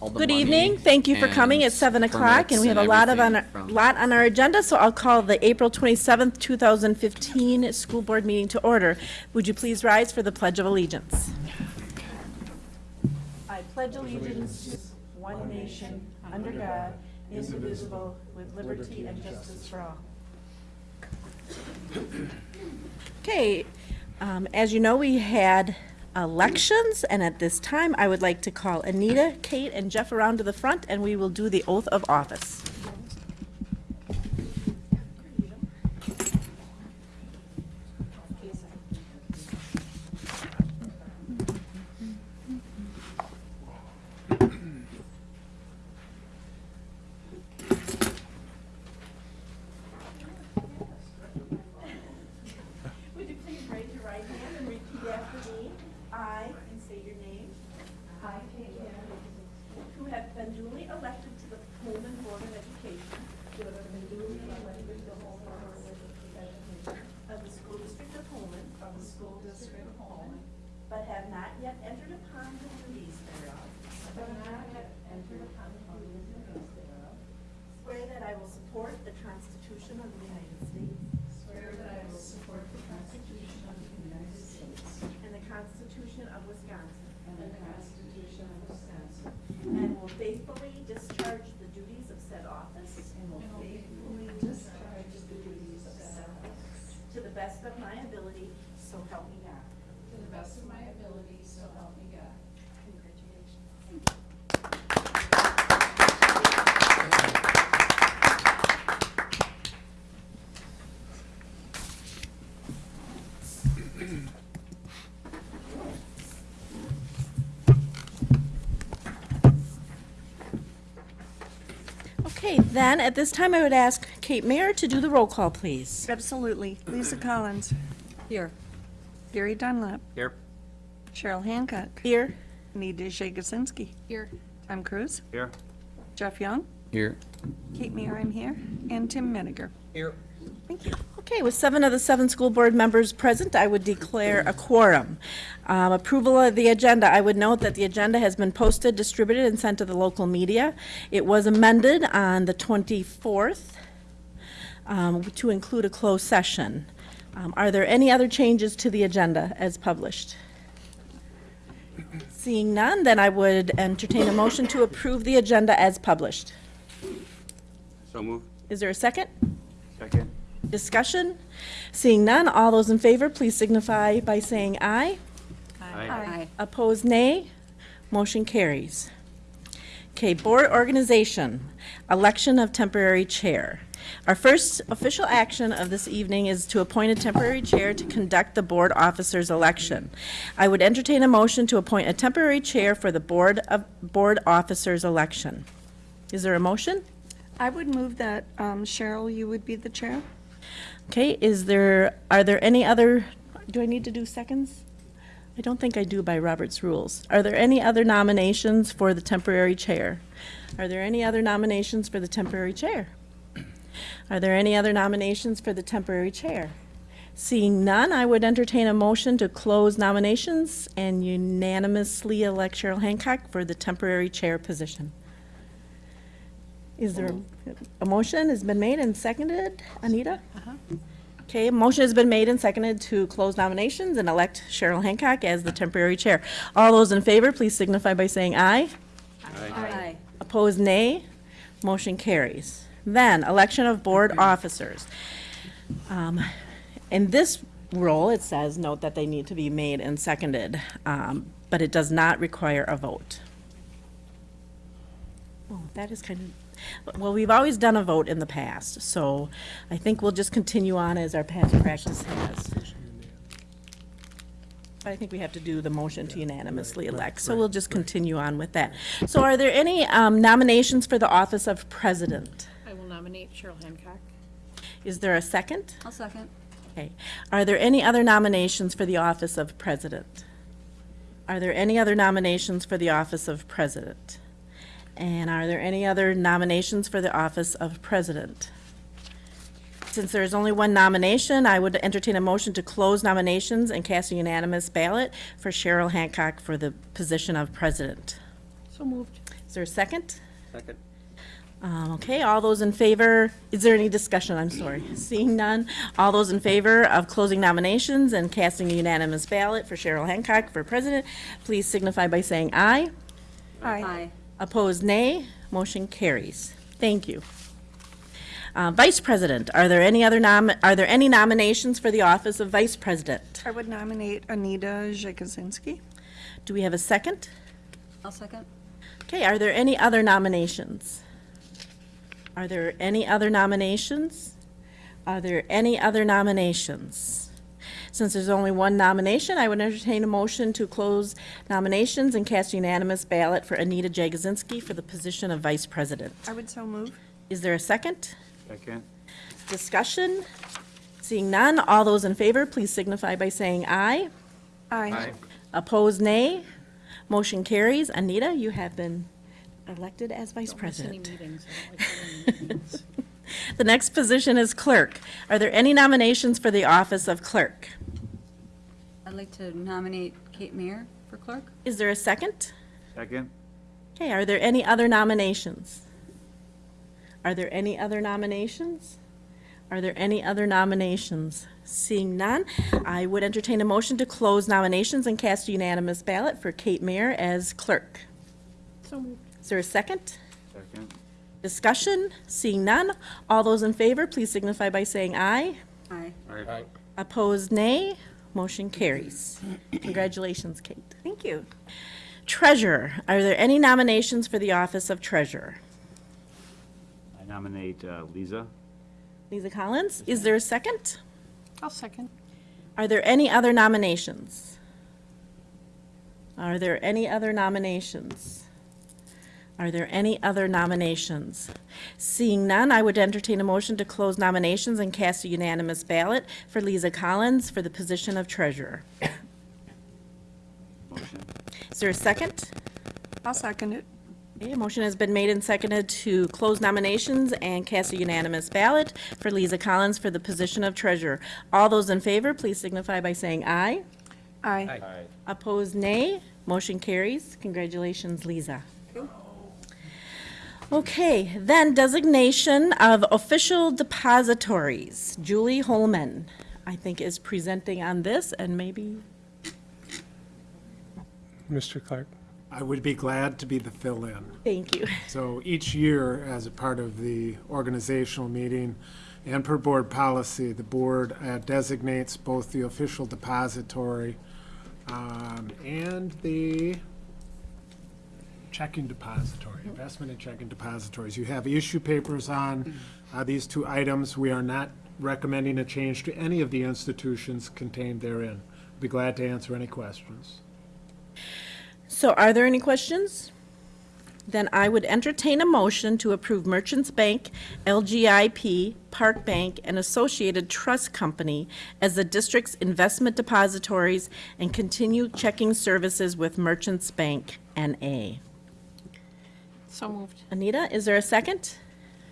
Good evening. Thank you for coming. It's 7 o'clock, and we have a lot of, on our- lot on our agenda, so I'll call the April 27th, 2015 School Board meeting to order. Would you please rise for the Pledge of Allegiance? I pledge allegiance to one nation, under God, indivisible, with liberty and justice for all. Okay, um, as you know, we had elections, and at this time, I would like to call Anita, Kate, and Jeff around to the front, and we will do the oath of office. Would you please raise your right hand and repeat after me? I, and say your name. I, Kate Hannah, who have been duly elected to the Pullman Board of Education. Who have been duly elected to the Pullman Board of Education. Of the School District of Pullman. Of the School District of Pullman. But have not yet entered upon the duties thereof. But have not yet entered upon the duties thereof. Swear that I will support the Constitution of the United States. Swear that I will support the Constitution of the United States And the Constitution of Wisconsin. and the Constitution of Wisconsin, And will faithfully discharge the duties of said office. and will faithfully discharge the duties of said office To the best of my ability, so help me God. to the best of my ability, so help me God. Congratulations. Okay, then, at this time, I would ask Kate Mayer to do the roll call, please. Absolutely. Lisa Collins. Here. Gary Dunlap. Here. Cheryl Hancock. Here. Anita Jagosinski. Here. Tom Cruise. Here. Jeff Young. Here. Kate Mayer, I'm here. And Tim Menninger. Here. Thank you. Okay, with seven of the seven school board members present, I would declare a quorum. Um, Approval of the agenda, I would note that the agenda has been posted, distributed, and sent to the local media. It was amended on the 24th um, to include a closed session. Um, Are there any other changes to the agenda as published? Seeing none, then I would entertain a motion to approve the agenda as published. So move. Is there a second? Second. Discussion? Seeing none, all those in favor, please signify by saying aye. Aye. Opposed, nay. Motion carries. Okay, board organization, election of temporary chair. Our first official action of this evening is to appoint a temporary chair to conduct the board officers' election. I would entertain a motion to appoint a temporary chair for the board of, board officers' election. Is there a motion? I would move that um, Cheryl, you would be the chair. Okay, is there, are there any other, do I need to do seconds? I don't think I do by Robert's rules. Are there any other nominations for the temporary chair? Are there any other nominations for the temporary chair? Are there any other nominations for the temporary chair? Seeing none, I would entertain a motion to close nominations and unanimously elect Cheryl Hancock for the temporary chair position. Is there, a- a motion has been made and seconded? Anita? Okay, a motion has been made and seconded to close nominations and elect Cheryl Hancock as the temporary chair. All those in favor, please signify by saying aye. Aye. Opposed, nay. Motion carries. Then, election of board officers. Um, In this role, it says, note that they need to be made and seconded, um, but it does not require a vote. Oh, that is kind of, well, we've always done a vote in the past, so I think we'll just continue on as our past practice has. I think we have to do the motion to unanimously elect, so we'll just continue on with that. So are there any um, nominations for the office of president? I will nominate Cheryl Hancock. Is there a second? I'll second. Okay. Are there any other nominations for the office of president? Are there any other nominations for the office of president? And are there any other nominations for the office of president? Since there is only one nomination, I would entertain a motion to close nominations and cast a unanimous ballot for Cheryl Hancock for the position of president. So moved. Is there a second? Second. Um, Okay, all those in favor, is there any discussion, I'm sorry? Seeing none, all those in favor of closing nominations and casting a unanimous ballot for Cheryl Hancock for president, please signify by saying aye. Aye. Opposed, nay. Motion carries. Thank you. Uh, Vice President, are there any other nom, are there any nominations for the office of Vice President? I would nominate Anita Jakuzinski. Do we have a second? I'll second. Okay, are there any other nominations? Are there any other nominations? Are there any other nominations? Since there's only one nomination, I would entertain a motion to close nominations and cast a unanimous ballot for Anita Jagozinski for the position of Vice President. I would so move. Is there a second? Second. Discussion? Seeing none, all those in favor, please signify by saying aye. Aye. Opposed, nay. Motion carries. Anita, you have been elected as Vice President. meetings. I don't like going to meetings. The next position is clerk. Are there any nominations for the office of clerk? I'd like to nominate Kate Mayer for clerk. Is there a second? Second. Okay, are there any other nominations? Are there any other nominations? Are there any other nominations? Seeing none, I would entertain a motion to close nominations and cast a unanimous ballot for Kate Mayer as clerk. So moved. Is there a second? Second. Discussion? Seeing none, all those in favor, please signify by saying aye. Aye. Aye. Opposed, nay. Motion carries. Congratulations, Kate. Thank you. Treasurer, are there any nominations for the office of treasurer? I nominate uh, Lisa. Lisa Collins, is there a second? I'll second. Are there any other nominations? Are there any other nominations? Are there any other nominations? Seeing none, I would entertain a motion to close nominations and cast a unanimous ballot for Lisa Collins for the position of treasurer. Motion. Is there a second? I'll second it. Okay, a motion has been made and seconded to close nominations and cast a unanimous ballot for Lisa Collins for the position of treasurer. All those in favor, please signify by saying aye. Aye. Opposed, nay. Motion carries. Congratulations, Lisa. Okay, then designation of official depositories. Julie Holman, I think, is presenting on this, and maybe, Mr. Clark. I would be glad to be the fill-in. thank you. So each year, as a part of the organizational meeting and per board policy, the board uh, designates both the official depository um, and the checking depository, investment and checking depositories. You have issue papers on uh, these two items. We are not recommending a change to any of the institutions contained therein. Be glad to answer any questions. So are there any questions? Then I would entertain a motion to approve Merchants Bank, LGIP, Park Bank, and Associated Trust Company as the district's investment depositories and continue checking services with Merchants Bank NA. So moved. Anita, is there a second?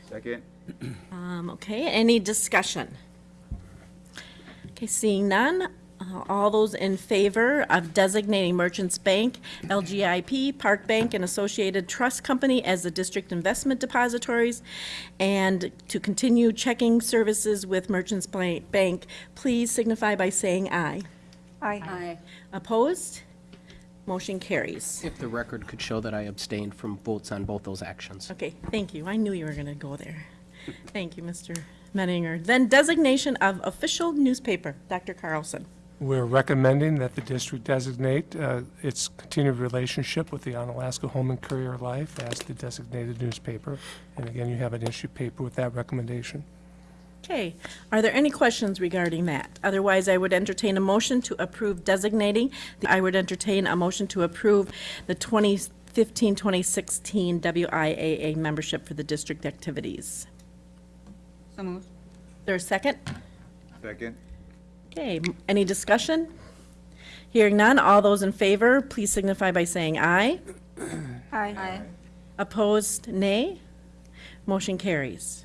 Second. Um, okay, any discussion? Okay, seeing none, uh, all those in favor of designating Merchants Bank, LGIP, Park Bank, and Associated Trust Company as the district investment depositories, and to continue checking services with Merchants Bank, please signify by saying aye. Aye. Aye. Opposed? Motion carries. If the record could show that I abstained from votes on both those actions. Okay, thank you. I knew you were going to go there. Thank you, Mr. Menninger. Then designation of official newspaper, Dr. Carlson. We're recommending that the district designate uh, its continued relationship with the Onalaska Holmen Courier Life as the designated newspaper. And again, you have an issue paper with that recommendation. Okay, are there any questions regarding that? Otherwise, I would entertain a motion to approve designating, I would entertain a motion to approve the 2015-2016 WIAA membership for the district activities. So moved. Is there a second? Second. Okay, any discussion? Hearing none, all those in favor, please signify by saying aye. Aye. Aye. Opposed, nay. Motion carries.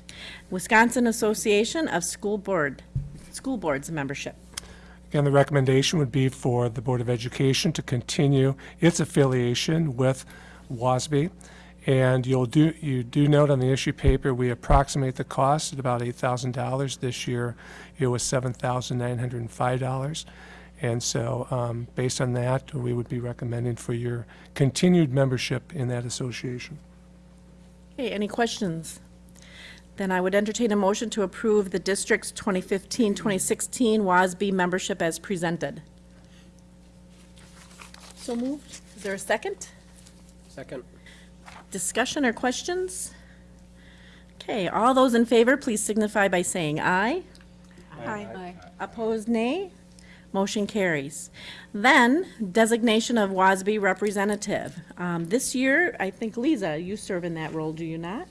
Wisconsin Association of School Board, School Boards membership. Again, the recommendation would be for the Board of Education to continue its affiliation with WASB And you'll do, you do note on the issue paper, we approximate the cost at about $8,000. This year, it was $7,905. And so, um, based on that, we would be recommending for your continued membership in that association. Okay, any questions? Then I would entertain a motion to approve the district's 2015-2016 WASB membership as presented. So moved. Is there a second? Second. Discussion or questions? Okay, all those in favor, please signify by saying aye. Aye. Opposed, nay. Motion carries. Then, designation of WASB representative. Um, This year, I think, Lisa, you serve in that role, do you not?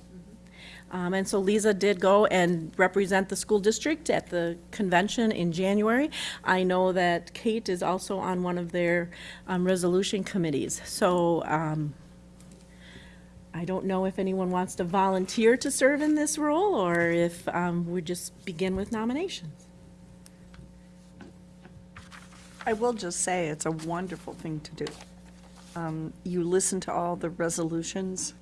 Um, And so Lisa did go and represent the school district at the convention in January. I know that Kate is also on one of their um, resolution committees. So um, I don't know if anyone wants to volunteer to serve in this role, or if um, we just begin with nominations. I will just say, it's a wonderful thing to do. Um, You listen to all the resolutions,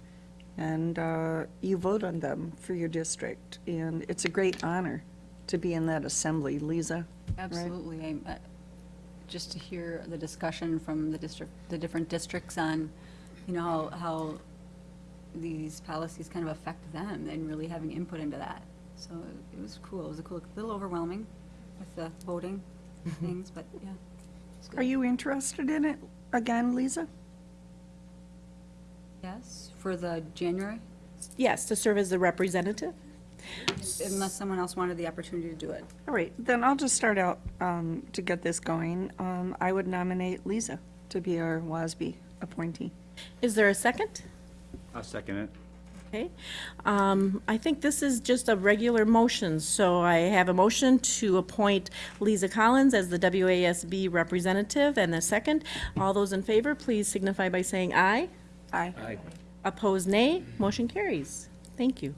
and uh, you vote on them for your district, and it's a great honor to be in that assembly. Lisa? Absolutely. I'm, uh, Just to hear the discussion from the district, the different districts on, you know, how, how these policies kind of affect them and really having input into that. So it was cool. It was a cool, a little overwhelming with the voting things, but yeah. It's good. Are you interested in it again, Lisa? Yes, for the January, Yes, to serve as the representative? unless someone else wanted the opportunity to do it. All right, then I'll just start out um, to get this going. Um, I would nominate Lisa to be our WASB appointee. Is there a second? I'll second it. Okay. Um, I think this is just a regular motion, so I have a motion to appoint Lisa Collins as the WASB representative, and a second. All those in favor, please signify by saying aye. Aye. Aye. Opposed, nay. Motion carries. Thank you.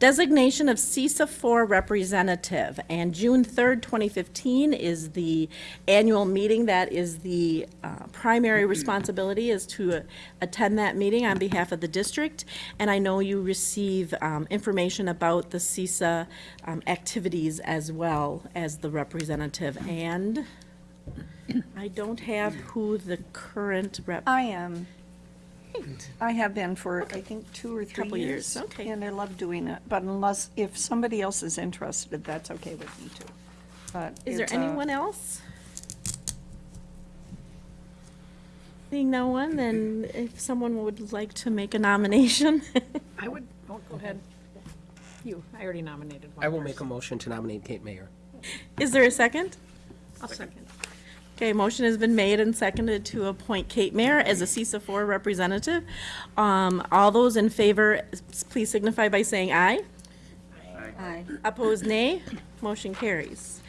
Designation of CESA 4 representative, and June 3rd, 2015 is the annual meeting. That is the uh, primary responsibility is to uh, attend that meeting on behalf of the district. And I know you receive um, information about the CESA um, activities as well as the representative. And I don't have who the current rep. I am. I have been for, I think, two or three Couple years. years, okay. And I love doing it, but unless, if somebody else is interested, that's okay with me too. But Is there it's, uh, anyone else? Seeing no one, then if someone would like to make a nomination. I would, oh, go ahead. You, I already nominated one I will make a person. motion to nominate Kate Mayer. Is there a second? I'll second. Okay, motion has been made and seconded to appoint Kate Mayer as a CESA 4 representative. Um, All those in favor, please signify by saying aye. Aye. Opposed, nay. Motion carries.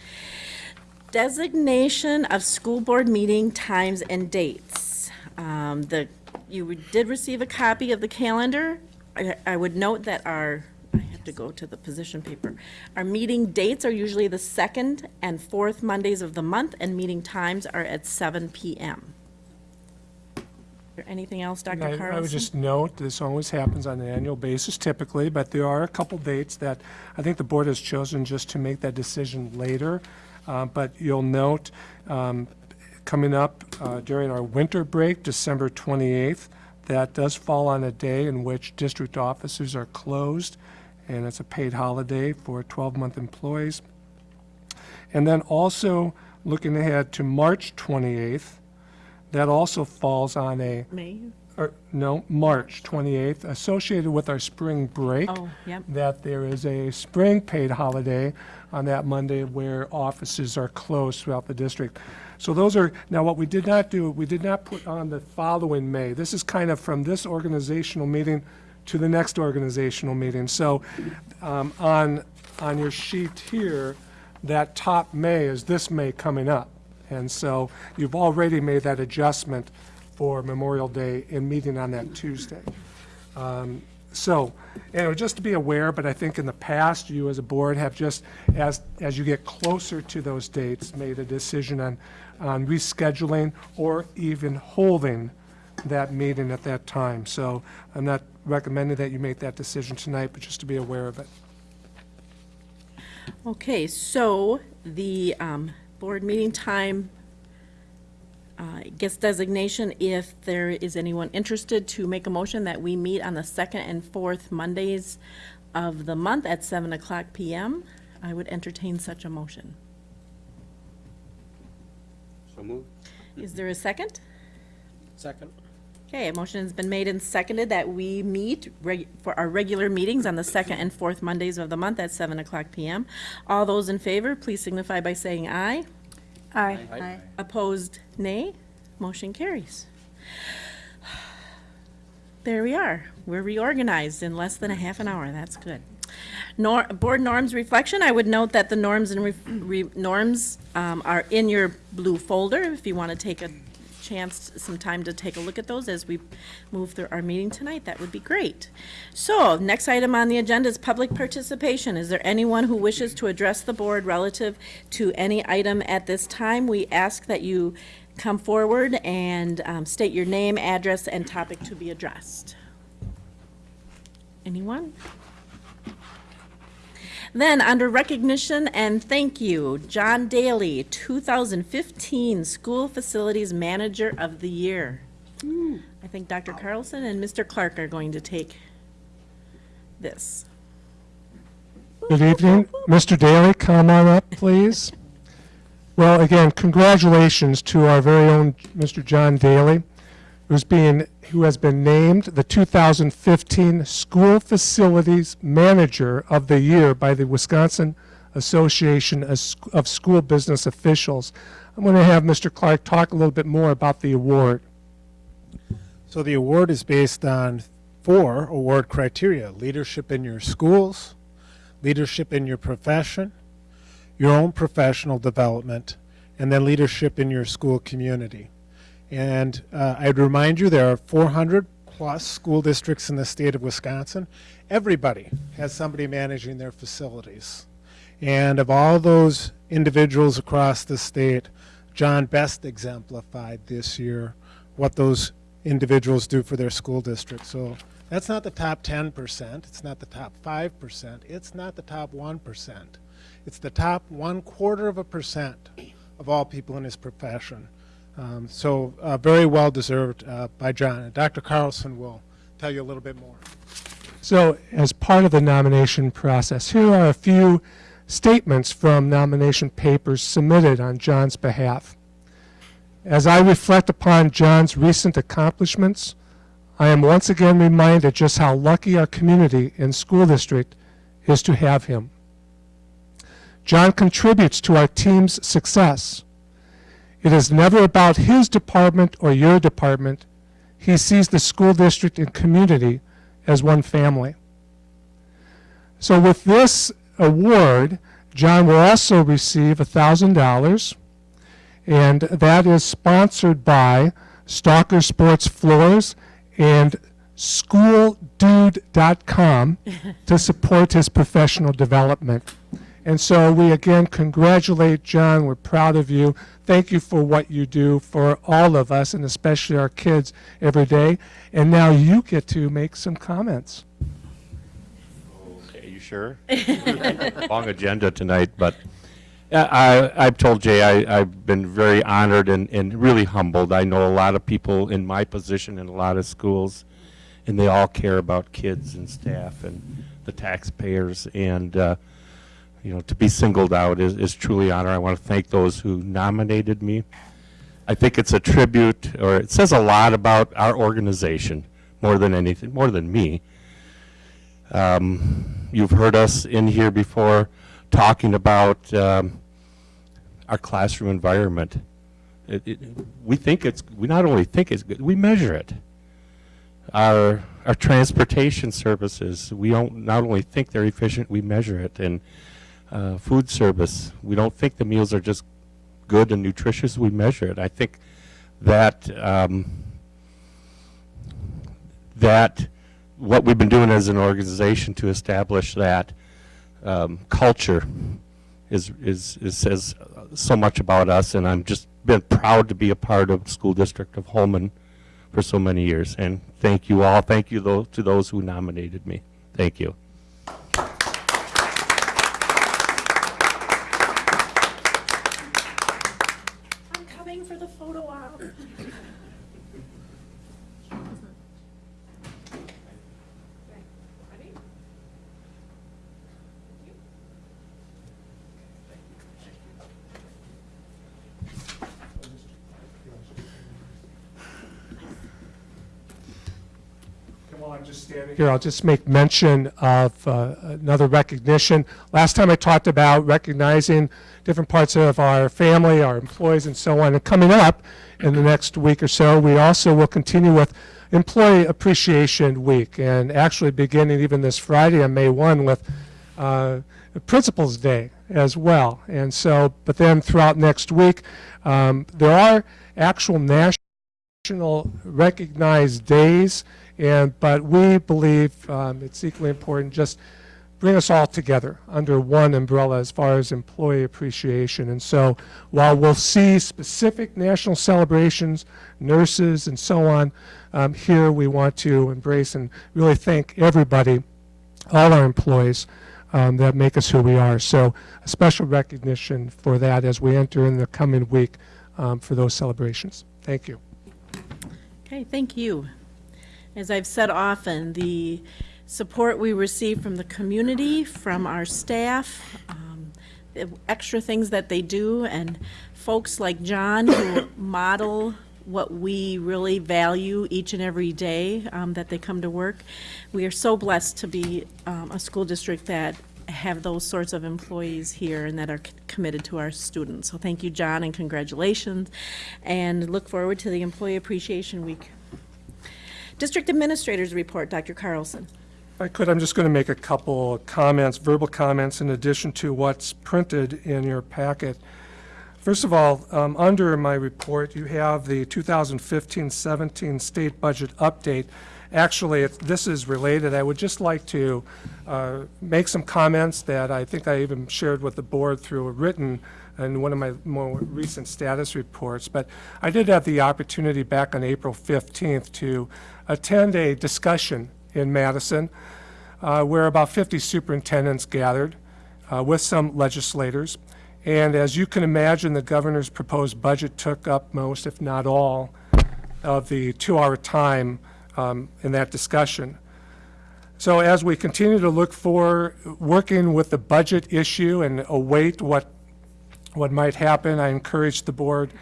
Designation of school board meeting times and dates. Um, The, you did receive a copy of the calendar. I I would note that our, I have to go to the position paper. Our meeting dates are usually the second and fourth Mondays of the month, and meeting times are at seven PM. Is there anything else, Dr. I- Carlson? I would just note, this always happens on an annual basis typically, but there are a couple dates that I think the board has chosen just to make that decision later. Uh, But you'll note, um, coming up uh, during our winter break, December 28th, that does fall on a day in which district offices are closed, and it's a paid holiday for 12-month employees. And then also, looking ahead to March 28th, that also falls on a May? or, no, March 28th, associated with our spring break. Oh, yep. That there is a spring paid holiday on that Monday where offices are closed throughout the district. So those are, now what we did not do, we did not put on the following May. This is kind of from this organizational meeting to the next organizational meeting. So um, on, on your sheet here, that top May is this May coming up. And so you've already made that adjustment for Memorial Day in meeting on that Tuesday. Um, So, know, just to be aware, but I think in the past, you as a board have just, as, as you get closer to those dates, made a decision on, on rescheduling or even holding that meeting at that time. So I'm not recommending that you make that decision tonight, but just to be aware of it. Okay, so the um, board meeting time uh, gets designation if there is anyone interested to make a motion that we meet on the second and fourth Mondays of the month at 7 o'clock PM. I would entertain such a motion. So moved. Is there a second? Second. Okay, a motion has been made and seconded that we meet reg- for our regular meetings on the second and fourth Mondays of the month at 7 o'clock PM. All those in favor, please signify by saying aye. Aye. Aye. Opposed, nay. Motion carries. There we are. We're reorganized in less than a half an hour. That's good. Nor, board norms reflection, I would note that the norms and re, re- norms, um, are in your blue folder. If you want to take a chance, some time to take a look at those as we move through our meeting tonight, that would be great. So, next item on the agenda is public participation. Is there anyone who wishes to address the board relative to any item at this time? We ask that you come forward and um, state your name, address, and topic to be addressed. Anyone? Then, under recognition and thank you, John Daly, 2015 School Facilities Manager of the Year. Hmm. I think Dr. Carlson and Mr. Clark are going to take this. Good evening. Mr. Daly, come on up, please. Well, again, congratulations to our very own Mr. John Daly, who's being, who has been named the 2015 School Facilities Manager of the Year by the Wisconsin Association of School Business Officials. I'm going to have Mr. Clark talk a little bit more about the award. So the award is based on four award criteria leadership in your schools, leadership in your profession, your own professional development, and then leadership in your school community. And uh, I'd remind you there are 400 plus school districts in the state of Wisconsin. Everybody has somebody managing their facilities. And of all those individuals across the state, John best exemplified this year what those individuals do for their school district. So that's not the top 10%, it's not the top 5%, it's not the top 1%. It's the top one quarter of a percent of all people in his profession. Um, so uh, very well deserved uh, by John. And Dr. Carlson will tell you a little bit more. So, as part of the nomination process, here are a few statements from nomination papers submitted on John's behalf. As I reflect upon John's recent accomplishments, I am once again reminded just how lucky our community and school district is to have him. John contributes to our team's success. It is never about his department or your department. He sees the school district and community as one family. So with this award, John will also receive $1,000, and that is sponsored by Stalker Sports Floors and SchoolDude.com to support his professional development. And so we again congratulate John. We're proud of you. Thank you for what you do for all of us and especially our kids every day. And now you get to make some comments. Okay, you sure? Long agenda tonight, but I, I've told Jay I, I've been very honored and, and really humbled. I know a lot of people in my position in a lot of schools, and they all care about kids and staff and the taxpayers. And, uh, you know, to be singled out is, is truly honor. I want to thank those who nominated me. I think it's a tribute, or it says a lot about our organization, more than anything, more than me. Um, you've heard us in here before talking about um, our classroom environment. It, it, we think it's, we not only think it's good, we measure it. Our, our transportation services, we don't not only think they're efficient, we measure it. And uh, food service, we don't think the meals are just good and nutritious, we measure it. I think that um, that what we've been doing as an organization to establish that um, culture is, is, is says so much about us, and I'm just been proud to be a part of the school district of Holmen, for so many years. And thank you all. Thank you tho- to those who nominated me. Thank you. I'm coming for the photo op. While I'm just standing here, I'll just make mention of uh, another recognition. Last time I talked about recognizing different parts of our family, our employees, and so on. And coming up in the next week or so, we also will continue with Employee Appreciation Week, and actually beginning even this Friday on May 1 with uh, Principals Day as well. And so, but then throughout next week, um, there are actual national national recognized days, and, but we believe um, it's equally important, just bring us all together under one umbrella as far as employee appreciation. And so while we'll see specific national celebrations, nurses and so on, um, here we want to embrace and really thank everybody, all our employees um, that make us who we are. So a special recognition for that as we enter in the coming week um, for those celebrations. Thank you. Okay, thank you. As I've said often, the support we receive from the community, from our staff, um, the extra things that they do, and folks like John who model what we really value each and every day um, that they come to work. We are so blessed to be um, a school district that have those sorts of employees here and that are committed to our students. So thank you, John, and congratulations, and look forward to the Employee Appreciation Week. District Administrators Report, Dr. Carlson. I could, I'm just going to make a couple comments, verbal comments, in addition to what's printed in your packet. First of all, um, under my report, you have the 2015-17 state budget update. Actually, this is related. I would just like to uh, make some comments that I think I even shared with the board through a written in one of my more recent status reports. But I did have the opportunity back on April 15th to attend a discussion in Madison uh, where about 50 superintendents gathered uh, with some legislators. And as you can imagine, the governor's proposed budget took up most, if not all, of the two-hour time um, in that discussion. So as we continue to look for, working with the budget issue and await what, what might happen, I encourage the board,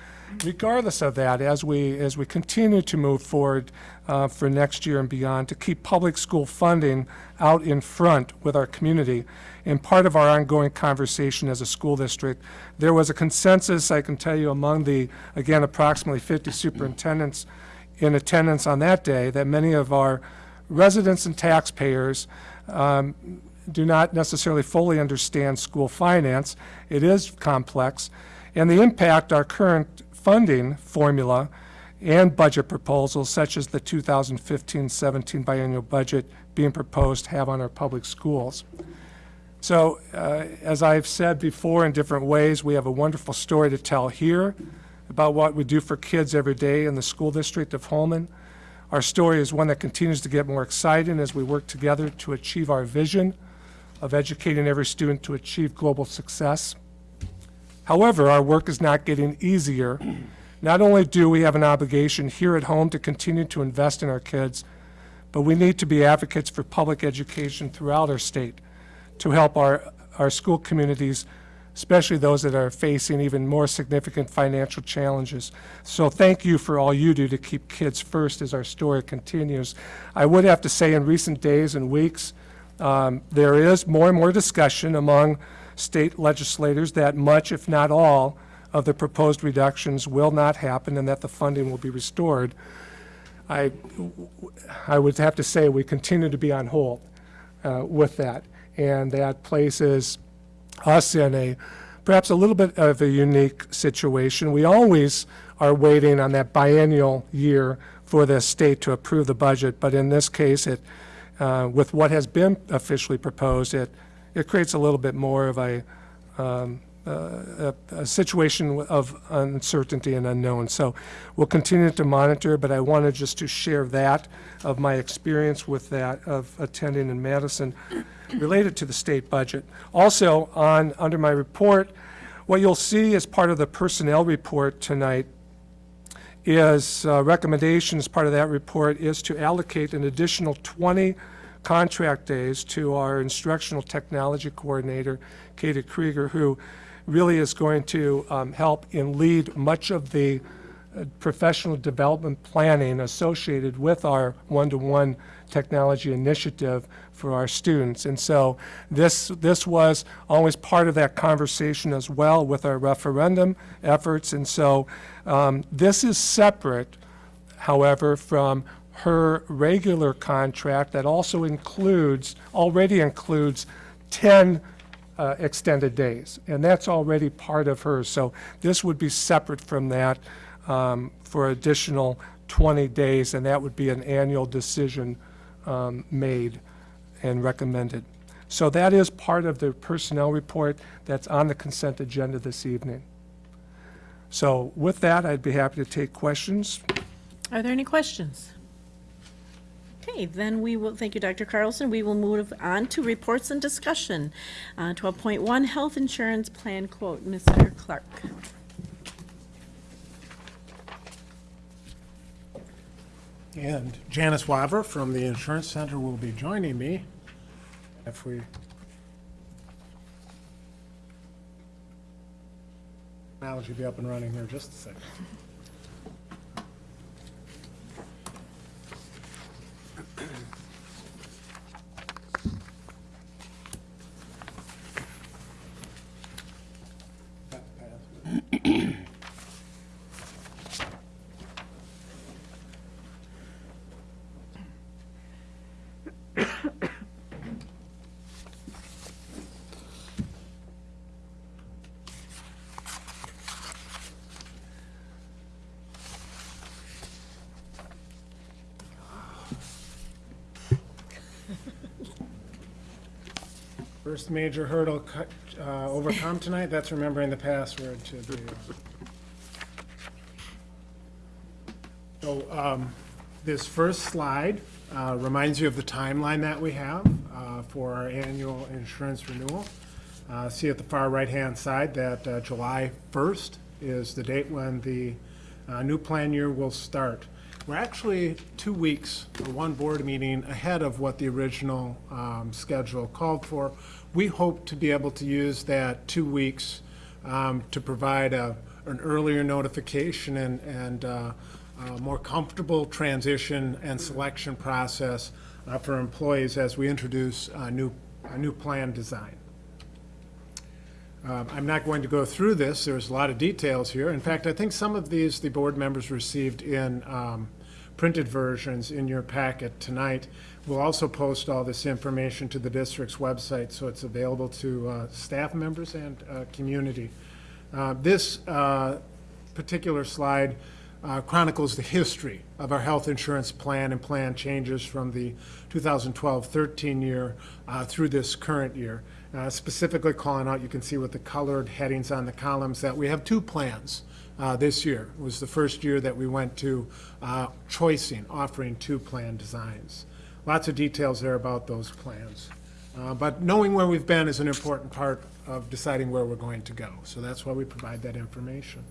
regardless of that, as we, as we continue to move forward uh, for next year and beyond, to keep public school funding out in front with our community. And part of our ongoing conversation as a school district, there was a consensus, I can tell you, among the, again, approximately 50 superintendents in attendance on that day, that many of our residents and taxpayers um, do not necessarily fully understand school finance. It is complex. And the impact our current funding formula and budget proposals, such as the 2015-17 biennial budget being proposed, have on our public schools. So, uh, as I've said before in different ways, we have a wonderful story to tell here about what we do for kids every day in the school district of Holmen. Our story is one that continues to get more exciting as we work together to achieve our vision of educating every student to achieve global success. However, our work is not getting easier. Not only do we have an obligation here at home to continue to invest in our kids, but we need to be advocates for public education throughout our state to help our, our school communities, especially those that are facing even more significant financial challenges. So thank you for all you do to keep kids first as our story continues. I would have to say in recent days and weeks, um, there is more and more discussion among state legislators that much, if not all, of the proposed reductions will not happen and that the funding will be restored. I, I would have to say we continue to be on hold uh, with that. And that places us in a, perhaps a little bit of a unique situation. We always are waiting on that biennial year for the state to approve the budget, but in this case, it, uh, with what has been officially proposed, it, it creates a little bit more of a, um, a a situation of uncertainty and unknown. So we'll continue to monitor, but I wanted just to share that, of my experience with that, of attending in Madison, related to the state budget. Also, on, under my report, what you'll see as part of the personnel report tonight is uh, recommendations, part of that report is to allocate an additional 20 contract days to our instructional technology coordinator, Katie Krieger, who really is going to um, help and lead much of the uh, professional development planning associated with our one-to-one technology initiative for our students. And so this, this was always part of that conversation as well with our referendum efforts. And so um, this is separate, however, from her regular contract that also includes, already includes 10 uh, extended days. And that's already part of hers. So this would be separate from that um, for additional 20 days, and that would be an annual decision um, made and recommended. So that is part of the personnel report that's on the consent agenda this evening. So with that, I'd be happy to take questions. Are there any questions? Okay, then we will, thank you, Dr. Carlson. We will move on to reports and discussion. Uh, 12.1, health insurance plan quote. Mr. Clark. And Janice Waver from the Insurance Center will be joining me if we. Technology be up and running here just a second. Mm-hmm. First major hurdle cut- uh, overcome tonight, that's remembering the password to the. So um, this first slide uh, reminds you of the timeline that we have uh, for our annual insurance renewal. Uh, See at the far right-hand side that uh, July 1st is the date when the uh, new plan year will start. We're actually two weeks, or one board meeting ahead of what the original um, schedule called for. We hope to be able to use that two weeks um, to provide a, an earlier notification and, and uh, a more comfortable transition and selection process uh, for employees as we introduce a new, a new plan design. Um, I'm not going to go through this, there's a lot of details here. In fact, I think some of these the board members received in um, printed versions in your packet tonight. We'll also post all this information to the district's website, so it's available to uh, staff members and uh, community. Uh, This uh, particular slide uh, chronicles the history of our health insurance plan and plan changes from the 2012-13 year uh, through this current year. Specifically calling out, you can see with the colored headings on the columns, that we have two plans uh, this year. It was the first year that we went to uh, choicing, offering two plan designs. Lots of details there about those plans. Uh, But knowing where we've been is an important part of deciding where we're going to go. So that's why we provide that information.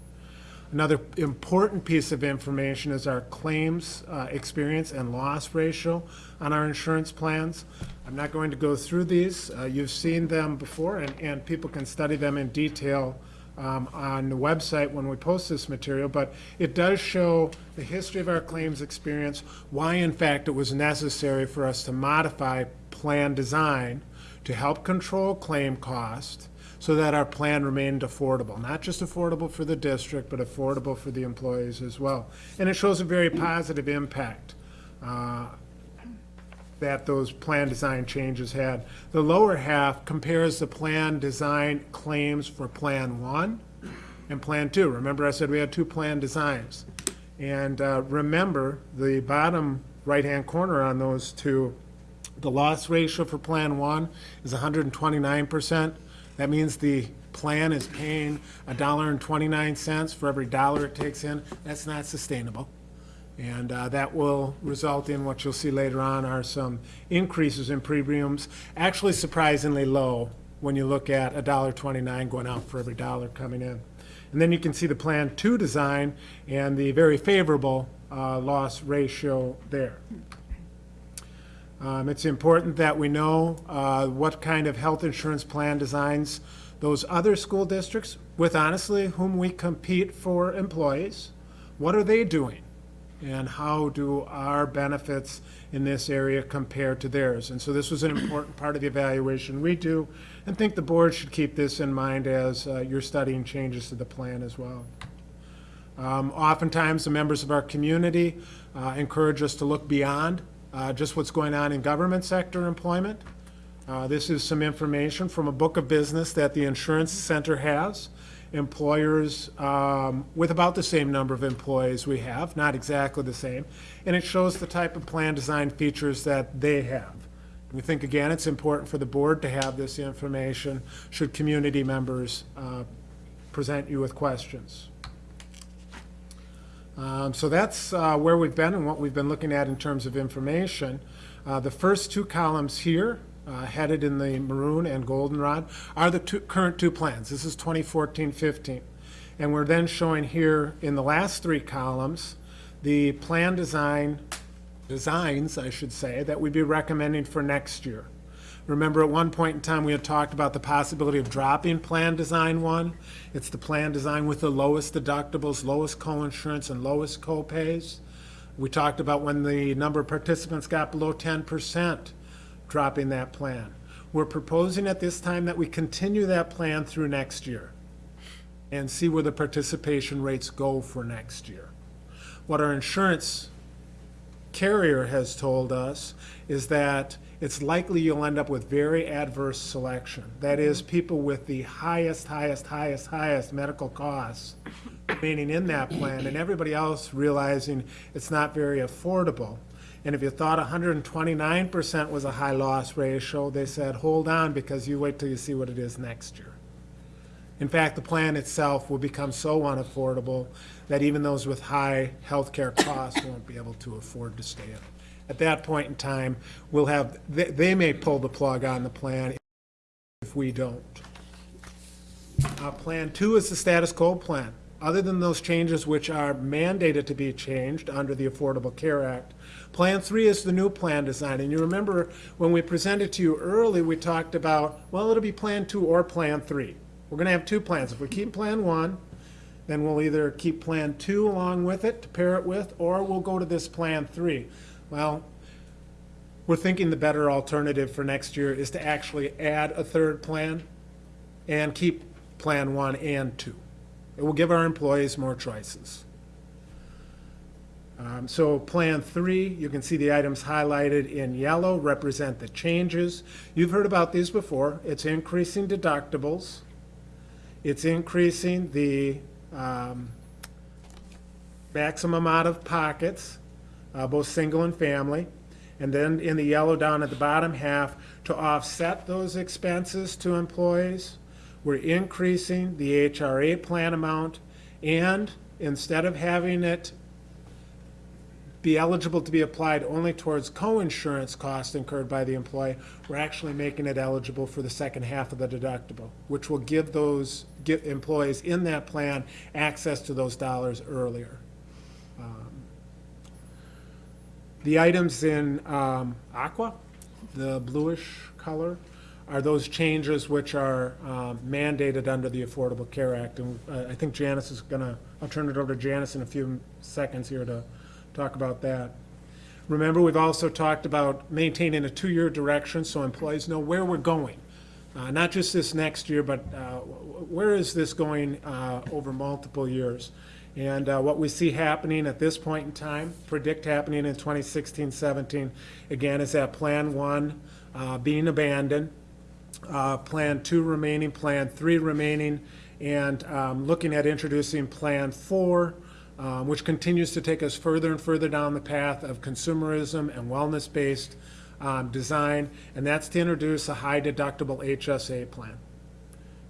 Another important piece of information is our claims uh, experience and loss ratio on our insurance plans. I'm not going to go through these. Uh, You've seen them before, and, and people can study them in detail um, on the website when we post this material, but it does show the history of our claims experience, why in fact it was necessary for us to modify plan design to help control claim cost, so that our plan remained affordable, not just affordable for the district, but affordable for the employees as well. And it shows a very positive impact uh, that those plan design changes had. The lower half compares the plan design claims for Plan One and Plan Two. Remember I said we had two plan designs. And uh, remember, the bottom right-hand corner on those two, the loss ratio for Plan One is 129%. That means the plan is paying a dollar and twenty-nine cents for every dollar it takes in, that's not sustainable. And uh, that will result in what you'll see later on are some increases in premiums, actually surprisingly low when you look at a dollar twenty-nine going out for every dollar coming in. And then you can see the Plan Two design and the very favorable uh, loss ratio there. Um, It's important that we know uh, what kind of health insurance plan designs those other school districts, with honestly whom we compete for employees, what are they doing? And how do our benefits in this area compare to theirs? And so this was an important part of the evaluation we do, and think the board should keep this in mind as uh, you're studying changes to the plan as well. Um, Oftentimes, the members of our community uh, encourage us to look beyond uh, just what's going on in government sector employment. Uh, This is some information from a book of business that the Insurance Center has. Employers um, with about the same number of employees we have, not exactly the same, and it shows the type of plan design features that they have. We think, again, it's important for the board to have this information should community members uh, present you with questions. Um, So that's uh, where we've been and what we've been looking at in terms of information. Uh, The first two columns here, uh, headed in the maroon and goldenrod, are the two, current two plans. This is 2014-15. And we're then showing here in the last three columns, the plan design, designs, I should say, that we'd be recommending for next year. Remember, at one point in time, we had talked about the possibility of dropping Plan Design One. It's the plan design with the lowest deductibles, lowest co-insurance, and lowest co-pays. We talked about when the number of participants got below ten percent, dropping that plan. We're proposing at this time that we continue that plan through next year and see where the participation rates go for next year. What our insurance carrier has told us is that it's likely you'll end up with very adverse selection. That is, mm-hmm. people with the highest, highest, highest, highest medical costs remaining in that plan, and everybody else realizing it's not very affordable. And if you thought 129% was a high loss ratio, they said, hold on, because you wait till you see what it is next year. In fact, the plan itself will become so unaffordable that even those with high healthcare costs won't be able to afford to stay in. At that point in time, we'll have, they, they may pull the plug on the plan if we don't. Uh, Plan two is the status quo plan. Other than those changes which are mandated to be changed under the Affordable Care Act, Plan three is the new plan design. And you remember, when we presented to you early, we talked about, well, it'll be Plan two or Plan three. We're gonna have two plans. If we keep Plan one, then we'll either keep Plan two along with it to pair it with, or we'll go to this Plan three. Well, we're thinking the better alternative for next year is to actually add a third plan and keep Plan one and two. It will give our employees more choices. Um, So Plan three, you can see the items highlighted in yellow represent the changes. You've heard about these before. It's increasing deductibles. It's increasing the um, maximum out of pockets, uh, both single and family. And then in the yellow down at the bottom half, to offset those expenses to employees, we're increasing the HRA plan amount, and instead of having it be eligible to be applied only towards co-insurance costs incurred by the employee, we're actually making it eligible for the second half of the deductible, which will give those, employees in that plan access to those dollars earlier. Um, The items in um, aqua, the bluish color, are those changes which are um, mandated under the Affordable Care Act. And uh, I think Janice is gonna, I'll turn it over to Janice in a few seconds here to talk about that. Remember, we've also talked about maintaining a two-year direction so employees know where we're going. Uh, Not just this next year, but uh, where is this going uh, over multiple years? And uh, what we see happening at this point in time, predict happening in 2016, 17, again, is that Plan 1 uh, being abandoned, uh, Plan 2 remaining, Plan 3 remaining, and um, looking at introducing Plan 4, um, which continues to take us further and further down the path of consumerism and wellness-based um, design, and that's to introduce a high deductible HSA plan.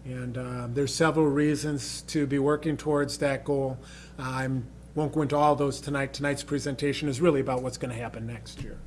And uh, there's several reasons to be working towards that goal. I won't go into all those tonight. Tonight's presentation is really about what's going to happen next year.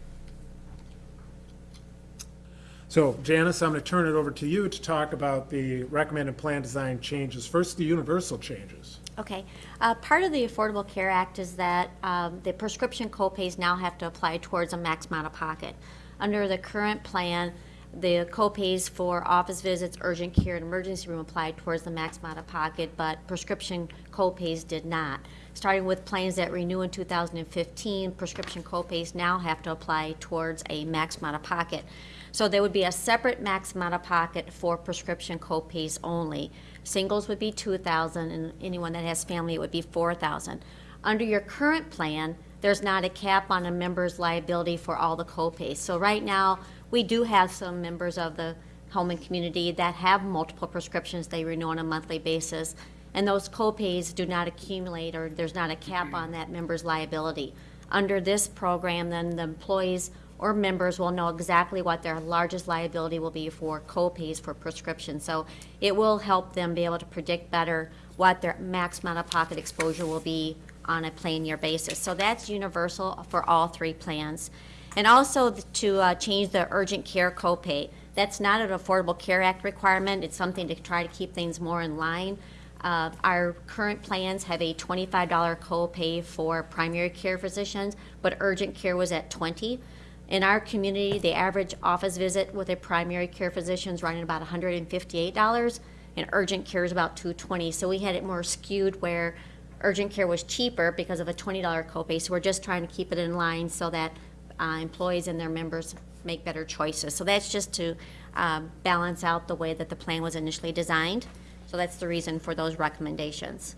So Janice, I'm going to turn it over to you to talk about the recommended plan design changes. First, the universal changes. Okay. Uh, Part of the Affordable Care Act is that um, the prescription copays now have to apply towards a max out-of-pocket. Under the current plan, the copays for office visits, urgent care, and emergency room applied towards the max out-of-pocket, but prescription copays did not. Starting with plans that renew in 2015, prescription copays now have to apply towards a max out-of-pocket. So there would be a separate max out-of-pocket for prescription copays only. Singles would be 2,000, and anyone that has family, it would be 4,000. Under your current plan, there's not a cap on a member's liability for all the copays. So right now, we do have some members of the home and community that have multiple prescriptions they renew on a monthly basis, and those copays do not accumulate, or there's not a cap on that member's liability. Under this program, then the employees or members will know exactly what their largest liability will be for copays for prescriptions. So it will help them be able to predict better what their max out-of-pocket exposure will be on a plan year basis. So that's universal for all three plans. And also to uh, change the urgent care copay. That's not an Affordable Care Act requirement. It's something to try to keep things more in line. Uh, Our current plans have a $25 copay for primary care physicians, but urgent care was at 20. In our community, the average office visit with a primary care physician is running about $158, and urgent care is about 220. So we had it more skewed where urgent care was cheaper because of a $20 copay. So we're just trying to keep it in line so that uh, employees and their members make better choices. So that's just to um, balance out the way that the plan was initially designed. So that's the reason for those recommendations.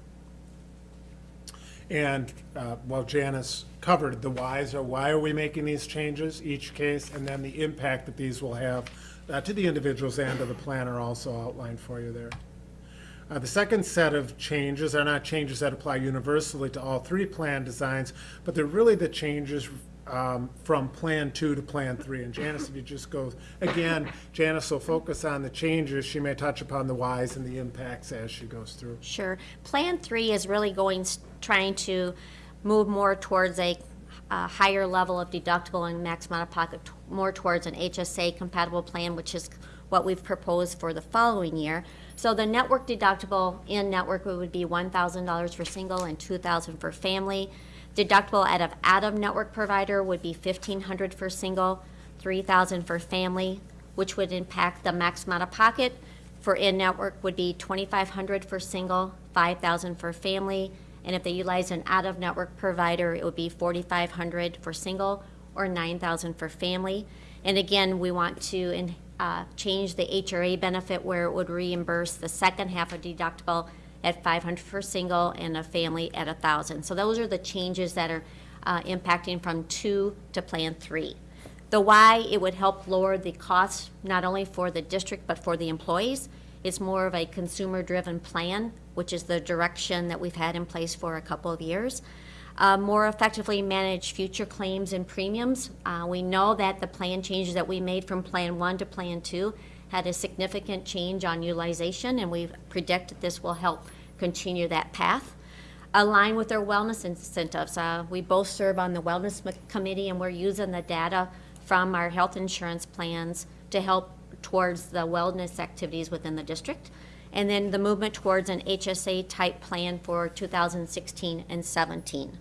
And, uh, well, Janice covered the whys, or why are we making these changes, each case, and then the impact that these will have uh, to the individuals and to the plan are also outlined for you there. Uh, The second set of changes are not changes that apply universally to all three plan designs, but they're really the changes um, from Plan Two to Plan Three. And Janice, if you just go, again, Janice will focus on the changes. She may touch upon the whys and the impacts as she goes through. Sure. Plan three is really going, trying to move more towards a, a higher level of deductible and max out-of-pocket, more towards an HSA compatible plan, which is what we've proposed for the following year. So the network deductible in network would be one thousand dollars for single and two thousand for family. Deductible out of out-of-network provider would be fifteen hundred for single, three thousand for family, which would impact the max out-of-pocket for in-network would be twenty-five hundred for single, five thousand for family, and if they utilize an out-of-network provider, it would be forty-five hundred for single or nine thousand for family. And again, we want to in- uh, change the HRA benefit where it would reimburse the second half of deductible at five hundred for single and a family at thousand. So those are the changes that are uh, impacting from two to Plan Three. The why, it would help lower the costs, not only for the district, but for the employees. It's more of a consumer-driven plan, which is the direction that we've had in place for a couple of years. Uh, More effectively manage future claims and premiums. Uh, We know that the plan changes that we made from Plan One to Plan Two had a significant change on utilization, and we predict that this will help continue that path align with their wellness incentives. Uh, We both serve on the Wellness Committee, and we're using the data from our health insurance plans to help towards the wellness activities within the district. And then the movement towards an HSA-type plan for 2016 and 17.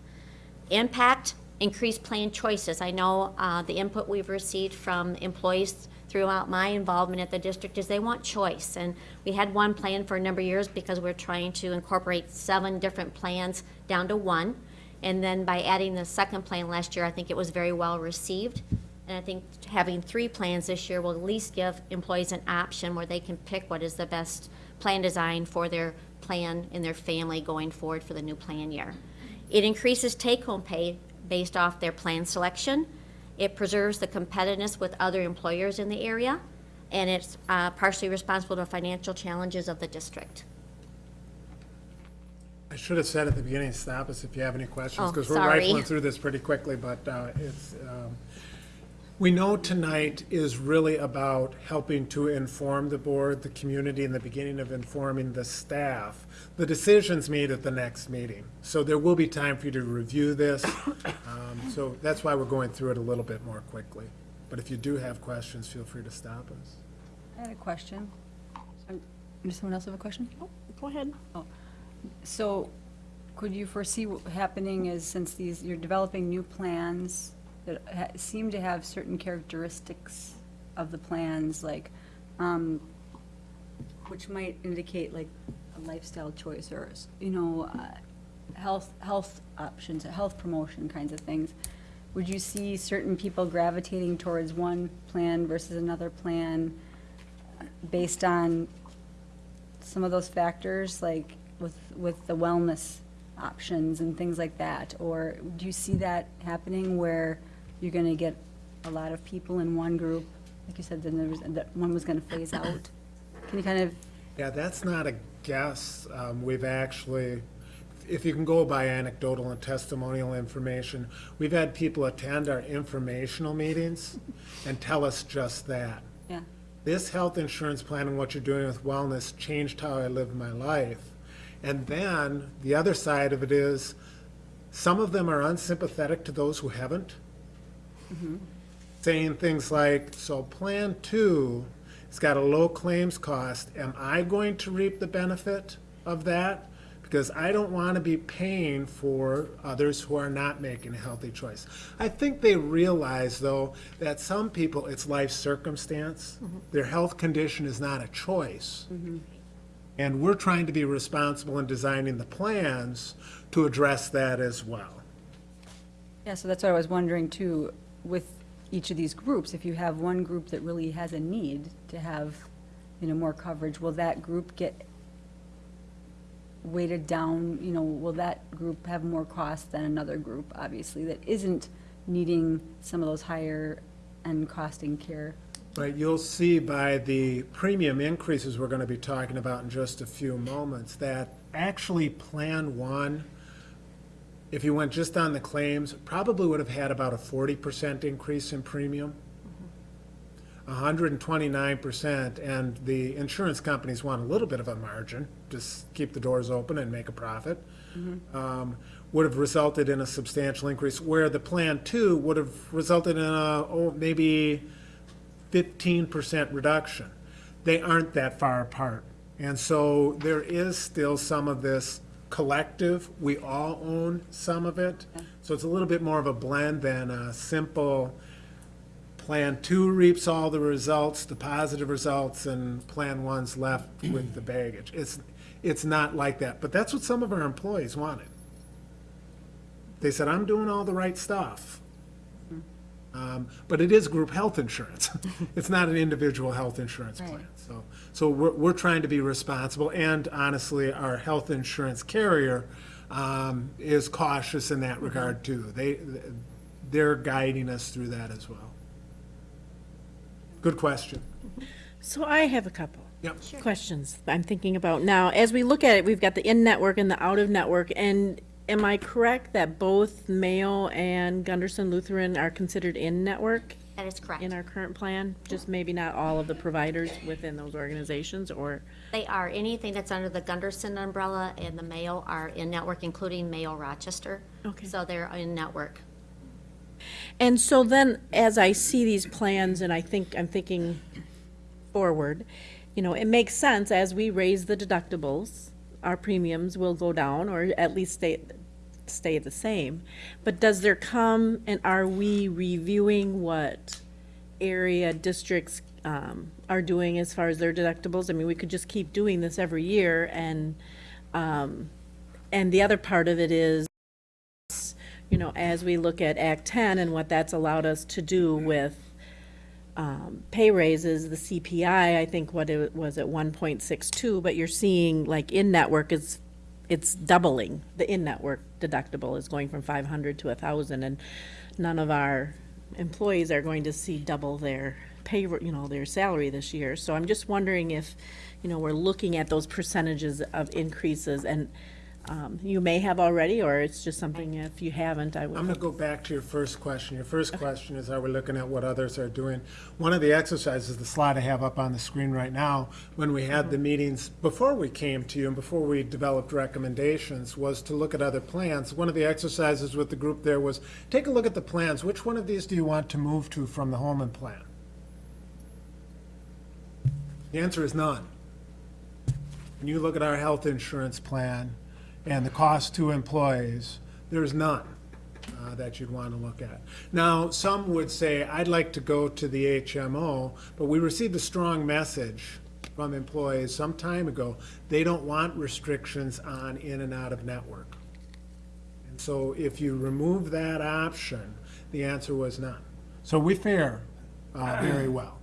Impact, increased plan choices. I know uh, the input we've received from employees throughout my involvement at the district is they want choice. And we had one plan for a number of years because we're trying to incorporate seven different plans down to one. And then by adding the second plan last year, I think it was very well received. And I think having three plans this year will at least give employees an option where they can pick what is the best plan design for their plan and their family going forward for the new plan year. It increases take-home pay based off their plan selection. It preserves the competitiveness with other employers in the area, and it's uh, partially responsible to financial challenges of the district. I should have said at the beginning, stop us if you have any questions, Oh, because we're sorry. rifling through this pretty quickly, but uh, it's, um, We know tonight is really about helping to inform the board, the community, and the beginning of informing the staff. The decision's made at the next meeting, so there will be time for you to review this. Um, So that's why we're going through it a little bit more quickly. But if you do have questions, feel free to stop us. I had a question. Um, Does someone else have a question? Go ahead. So could you foresee what happening is since these, you're developing new plans that ha- seem to have certain characteristics of the plans, like, um, which might indicate like a lifestyle choice or, you know, uh, health, health options, health promotion kinds of things. Would you see certain people gravitating towards one plan versus another plan based on some of those factors, like with, with the wellness options and things like that? Or do you see that happening where you're gonna get a lot of people in one group? Like you said, then there was, that one was gonna phase out? Can you kind of, Yeah, that's not a guess. Um, We've actually, if you can go by anecdotal and testimonial information, we've had people attend our informational meetings and tell us just that. yeah, This health insurance plan and what you're doing with wellness changed how I live my life. And then, the other side of it is, some of them are unsympathetic to those who haven't. Saying things like, so Plan Two, it's got a low claims cost, am I going to reap the benefit of that? Because I don't want to be paying for others who are not making a healthy choice. I think they realize, though, that some people, it's life circumstance. Mm-hmm. Their health condition is not a choice. Mm-hmm. And we're trying to be responsible in designing the plans to address that as well. yeah, so that's what I was wondering too, with each of these groups, if you have one group that really has a need to have, you know, more coverage, will that group get weighted down, you know, will that group have more cost than another group, obviously, that isn't needing some of those higher end costing care? Right, you'll see by the premium increases we're gonna be talking about in just a few moments, that actually Plan One, if you went just on the claims, probably would have had about a forty percent increase in premium. hundred and twenty-nine percent, and the insurance companies want a little bit of a margin, just keep the doors open and make a profit. Um, would have resulted in a substantial increase, where the Plan Two would have resulted in a, oh, maybe fifteen percent reduction. They aren't that far apart. And so there is still some of this collective, we all own some of it. So it's a little bit more of a blend than a simple Plan Two reaps all the results, the positive results, and Plan One's left with the baggage. It's, it's not like that, but that's what some of our employees wanted. They said, I'm doing all the right stuff. Um, But it is group health insurance. It's not an individual health insurance Right. plan. So, so we're, we're trying to be responsible, and honestly, our health insurance carrier um, is cautious in that regard too. They, they're guiding us through that as well. Good question. So I have a couple. Yep. questions I'm thinking about now. As we look at it, we've got the in-network and the out-of-network, and am I correct that both Mayo and Gundersen Lutheran are considered in-network That is correct. in our current plan? Just maybe not all of the providers within those organizations, or, They are, anything that's under the Gundersen umbrella and the Mayo are in-network, including Mayo Rochester. Okay. So they're in-network. and so then, as I see these plans, and I think, I'm thinking forward, you know, it makes sense, as we raise the deductibles, our premiums will go down, or at least stay, stay the same. But does there come, and are we reviewing what area districts um, are doing as far as their deductibles? I mean, we could just keep doing this every year, and, um, and the other part of it is, you know, as we look at Act 10 and what that's allowed us to do with um, pay raises, the CPI, I think what it was at 1.62, but you're seeing like in-network is, it's doubling. The in-network deductible is going from 500 to 1,000, and none of our employees are going to see double their pay, you know, their salary this year. So I'm just wondering if, you know, we're looking at those percentages of increases and um, you may have already, or it's just something if you haven't, I would. I'm going to go back to your first question. Your first question is, are we looking at what others are doing? One of the exercises, the slide I have up on the screen right now, when we had the meetings, before we came to you and before we developed recommendations, was to look at other plans. One of the exercises with the group there was, take a look at the plans. Which one of these do you want to move to from the Holmen plan? The answer is none. When you look at our health insurance plan and the cost to employees, there's none uh, that you'd want to look at. Now, some would say, I'd like to go to the HMO, but we received a strong message from employees some time ago. They don't want restrictions on in and out of network. And so if you remove that option, the answer was none. So we fare uh, very well.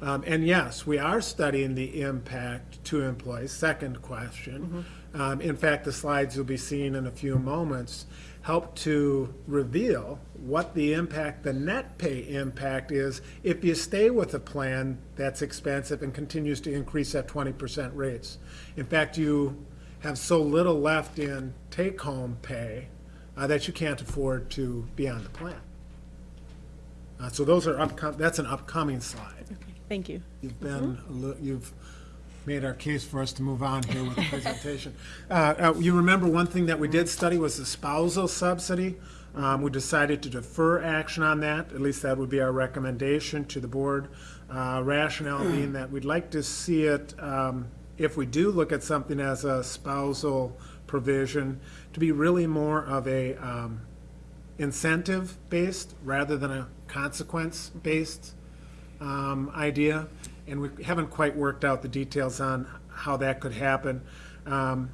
Um, And yes, we are studying the impact to employees, second question. Um, In fact, the slides you'll be seeing in a few moments help to reveal what the impact, the net pay impact is if you stay with a plan that's expensive and continues to increase at 20% rates. In fact, you have so little left in take-home pay uh, that you can't afford to be on the plan. Uh, So those are that's an upcoming slide. Thank you. You've been, a li- you've made our case for us to move on here with the presentation. Uh, uh, You remember one thing that we did study was the spousal subsidy. Um, We decided to defer action on that, at least that would be our recommendation to the board. Uh, Rationale being that we'd like to see it, um, if we do look at something as a spousal provision, to be really more of a um, incentive-based rather than a consequence-based um, idea, and we haven't quite worked out the details on how that could happen. Um,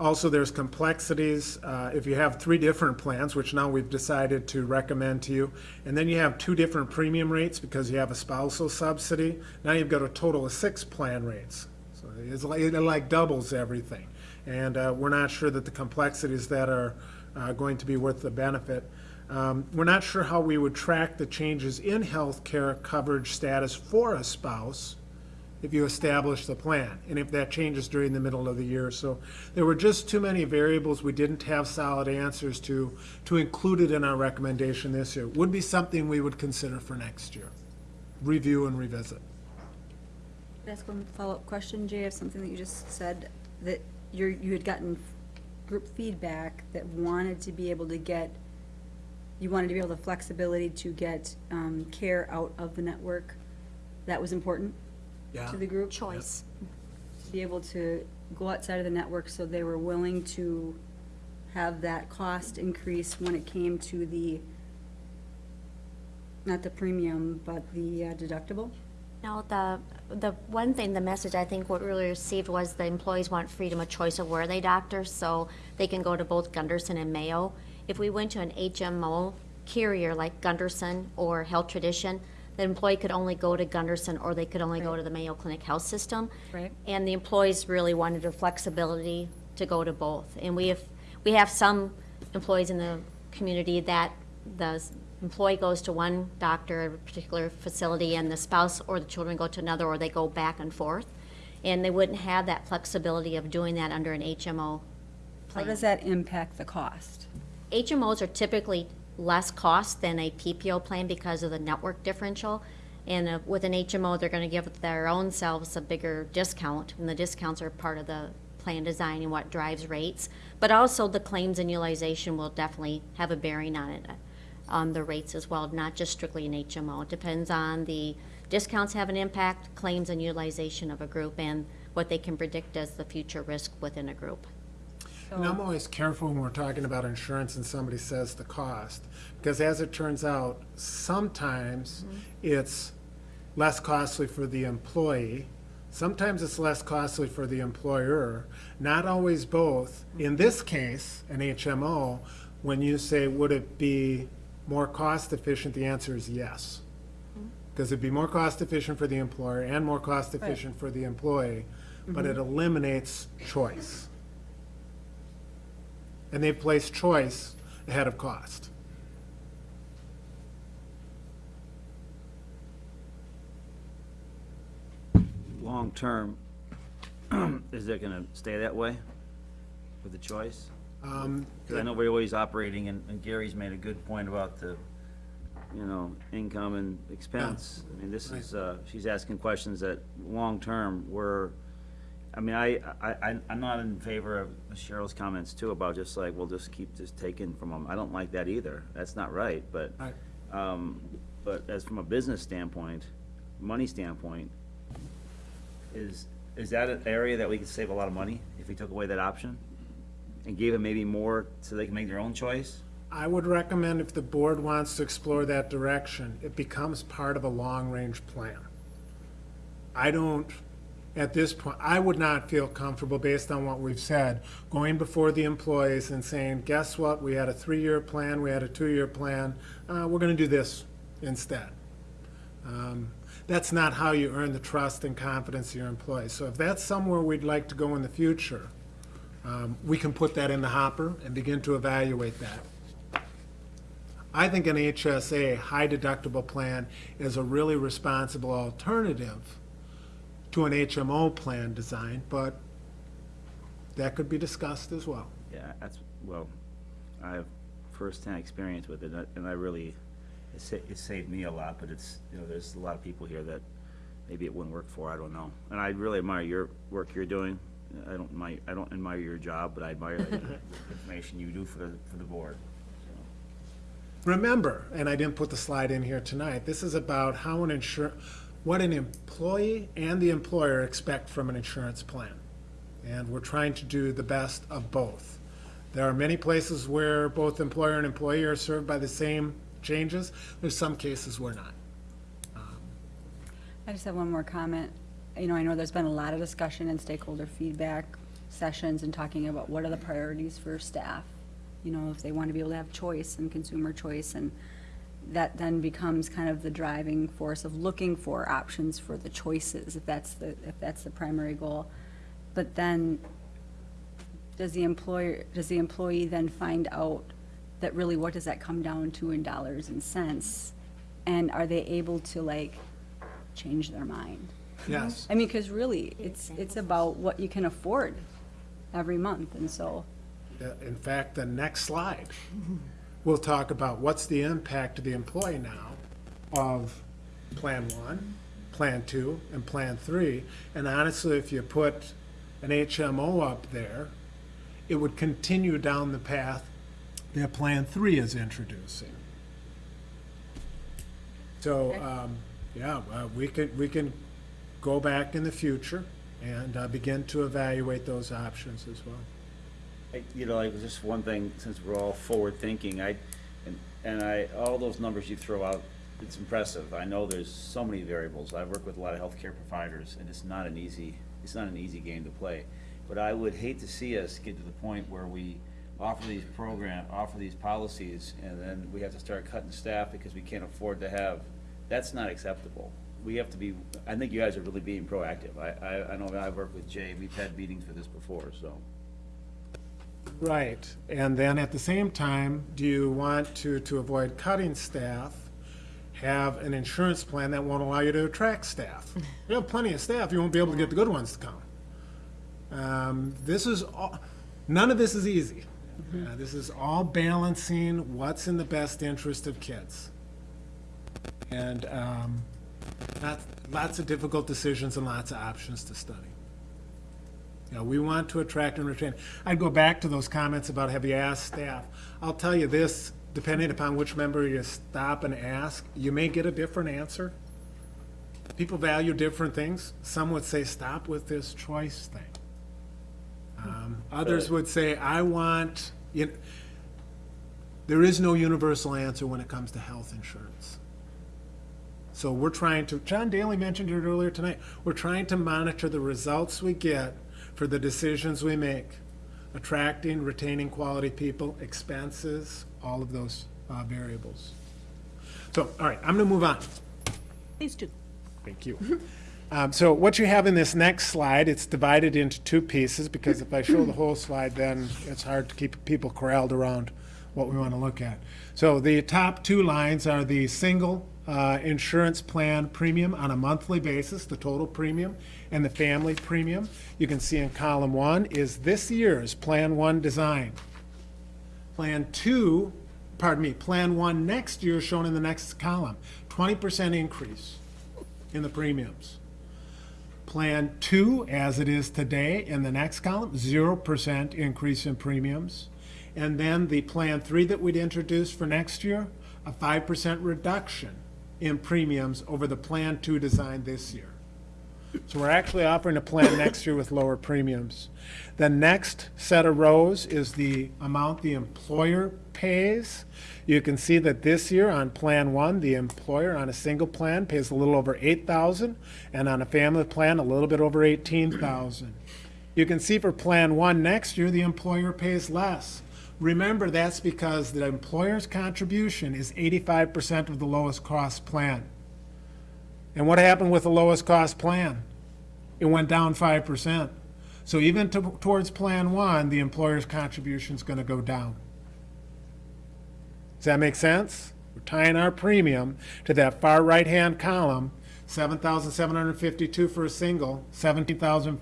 Also, there's complexities. Uh, If you have three different plans, which now we've decided to recommend to you, and then you have two different premium rates because you have a spousal subsidy, now you've got a total of six plan rates. So it's like, it like doubles everything. And uh, we're not sure that the complexities that are uh, going to be worth the benefit. Um, We're not sure how we would track the changes in health care coverage status for a spouse if you establish the plan, and if that changes during the middle of the year. So there were just too many variables we didn't have solid answers to, to include it in our recommendation this year. Would be something we would consider for next year. Review and revisit. Can I ask one follow-up question, Jay, of something that you just said, that you're, you had gotten group feedback that wanted to be able to get, you wanted to be able the flexibility to get um, care out of the network. That was important Yeah. to the group? Choice. To Be able to go outside of the network, so they were willing to have that cost increase when it came to the, not the premium, but the uh, deductible? Now, the, the one thing, the message I think what we really received was the employees want freedom of choice of where they doctor, so they can go to both Gundersen and Mayo. If we went to an HMO carrier like Gundersen or Health Tradition, the employee could only go to Gundersen or they could only go to the Mayo Clinic Health System. Right. And the employees really wanted the flexibility to go to both. And we have, we have some employees in the community that the employee goes to one doctor, at a particular facility, and the spouse or the children go to another, or they go back and forth. And they wouldn't have that flexibility of doing that under an HMO How plan. does that impact the cost? HMOs are typically less cost than a PPO plan because of the network differential. And uh, with an HMO, they're going to give their own selves a bigger discount, and the discounts are part of the plan design and what drives rates. But also, the claims and utilization will definitely have a bearing on it, on the rates as well, not just strictly an HMO. It depends on the discounts have an impact, claims and utilization of a group, and what they can predict as the future risk within a group. And I'm always careful when we're talking about insurance and somebody says the cost, because as it turns out, sometimes mm-hmm. it's less costly for the employee, sometimes it's less costly for the employer, not always both. In mm-hmm. this case, an HMO, when you say, would it be more cost efficient, the answer is yes. Mm-hmm. Because it'd be more cost efficient for the employer and more cost efficient for the employee, but it eliminates choice. And they place choice ahead of cost. long-term, is it gonna stay that way? with the choice? Um, Because I know we're always operating, and and Gary's made a good point about the, you know, income and expense. I mean, this is, uh, she's asking questions that, long-term, we're, I mean, I, I, I- I'm not in favor of Cheryl's comments too about just like, we'll just keep this taken from them. I don't like that either. That's not right, but, Right. um, but as from a business standpoint, money standpoint, is, is that an area that we could save a lot of money if we took away that option? And gave them maybe more so they can make their own choice? I would recommend if the board wants to explore that direction, it becomes part of a long-range plan. I don't, at this point, I would not feel comfortable, based on what we've said, going before the employees and saying, guess what, we had a three-year plan, we had a two-year plan, uh, we're gonna do this instead. Um, That's not how you earn the trust and confidence of your employees. So if that's somewhere we'd like to go in the future, um, we can put that in the hopper and begin to evaluate that. I think an HSA, high deductible plan, is a really responsible alternative to an HMO plan design, but that could be discussed as well. Yeah, that's, well, I have firsthand experience with it, and I really, it sa- it saved me a lot, but it's, you know, there's a lot of people here that maybe it wouldn't work for, I don't know. And I really admire your work you're doing. I don't admire, I don't admire your job, but I admire the information you do for the, for the board. Remember, and I didn't put the slide in here tonight, this is about how an insur, what an employee and the employer expect from an insurance plan. And we're trying to do the best of both. There are many places where both employer and employee are served by the same changes. There's some cases where not. I just have one more comment. You know, I know there's been a lot of discussion and stakeholder feedback sessions and talking about what are the priorities for staff. You know, if they want to be able to have choice and consumer choice, and that then becomes kind of the driving force of looking for options for the choices, if that's the, if that's the primary goal. But then, does the employer, does the employee then find out that really what does that come down to in dollars and cents? And are they able to like change their mind? Yes. I mean, because really, it's, it's about what you can afford every month, and so, In fact, the next slide, we'll talk about what's the impact to the employee now of Plan One, Plan Two, and Plan Three. And honestly, if you put an HMO up there, it would continue down the path that Plan Three is introducing. So, um, yeah, uh, we can, we can go back in the future and uh, begin to evaluate those options as well. I- You know, like, just one thing, since we're all forward-thinking, I, and, and I, all those numbers you throw out, it's impressive. I know there's so many variables. I work with a lot of healthcare providers, and it's not an easy, it's not an easy game to play. But I would hate to see us get to the point where we offer these program, offer these policies, and then we have to start cutting staff because we can't afford to have, that's not acceptable. We have to be, I think you guys are really being proactive. I, I, I know I've worked with Jay, we've had meetings for this before, so. Right, and then at the same time, do you want to, to avoid cutting staff, have an insurance plan that won't allow you to attract staff? You have plenty of staff, you won't be able to get the good ones to come. Um, This is, all none of this is easy. Uh, This is all balancing what's in the best interest of kids. And um, lots, lots of difficult decisions and lots of options to study. You know, we want to attract and retain. I'd go back to those comments about have you asked staff. I'll tell you this, depending upon which member you stop and ask, you may get a different answer. People value different things. Some would say, stop with this choice thing. Um, Others would say, I want, you, know, there is no universal answer when it comes to health insurance. So we're trying to, John Daly mentioned it earlier tonight, we're trying to monitor the results we get for the decisions we make, attracting, retaining quality people, expenses, all of those uh, variables. So, all right, I'm going to move on. Please do. Thank you. Um, So what you have in this next slide, it's divided into two pieces, because if I show the whole slide, then it's hard to keep people corralled around what we want to look at. So the top two lines are the single uh, insurance plan premium on a monthly basis, the total premium, and the family premium. You can see in column one is this year's Plan One design. Plan two, pardon me, Plan One next year shown in the next column, twenty percent increase in the premiums. Plan two, as it is today, in the next column, zero percent increase in premiums. And then the Plan three that we'd introduced for next year, a five percent reduction in premiums over the Plan two design this year. So we're actually offering a plan next year with lower premiums. The next set of rows is the amount the employer pays. You can see that this year on Plan One, the employer on a single plan pays a little over eight thousand, and on a family plan, a little bit over eighteen thousand. You can see for Plan One next year, the employer pays less. Remember, that's because the employer's contribution is eighty-five percent of the lowest cost plan. And what happened with the lowest cost plan? It went down five percent. So even to- towards Plan One, the employer's contribution is gonna go down. Does that make sense? We're tying our premium to that far right-hand column, seven thousand seven hundred and fifty-two for a single, seventeen thousand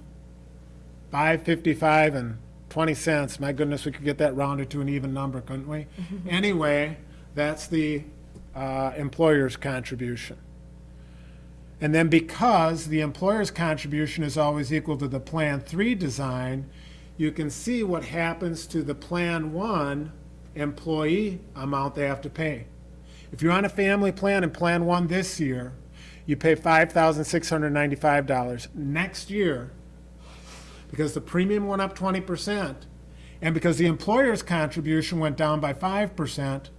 five fifty-five and twenty cents. My goodness, we could get that rounded to an even number, couldn't we? Anyway, that's the uh, employer's contribution. And then because the employer's contribution is always equal to the Plan Three design, you can see what happens to the Plan One employee amount they have to pay. If you're on a family plan in Plan One this year, you pay five thousand six hundred ninety-five dollars. Next year, because the premium went up twenty percent, and because the employer's contribution went down by five percent,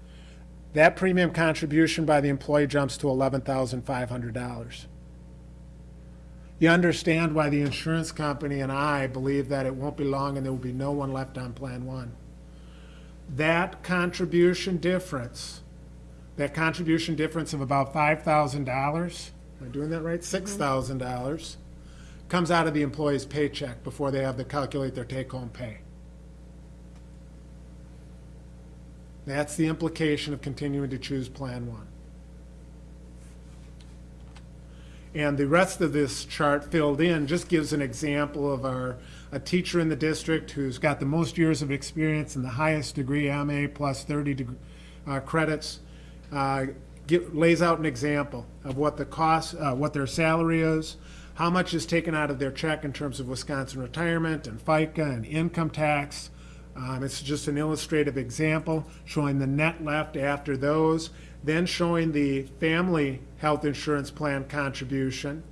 that premium contribution by the employee jumps to eleven thousand five hundred dollars. You understand why the insurance company and I believe that it won't be long and there will be no one left on Plan One. That contribution difference, that contribution difference of about five thousand dollars, am I doing that right? Mm-hmm. Thousand dollars, comes out of the employee's paycheck before they have to calculate their take-home pay. That's the implication of continuing to choose Plan One. And the rest of this chart filled in just gives an example of our, a teacher in the district who's got the most years of experience and the highest degree, MA plus 30 deg- uh, credits, uh, gi- lays out an example of what the cost, uh, what their salary is, how much is taken out of their check in terms of Wisconsin retirement and FICA and income tax. Um, It's just an illustrative example showing the net left after those, then showing the family health insurance plan contribution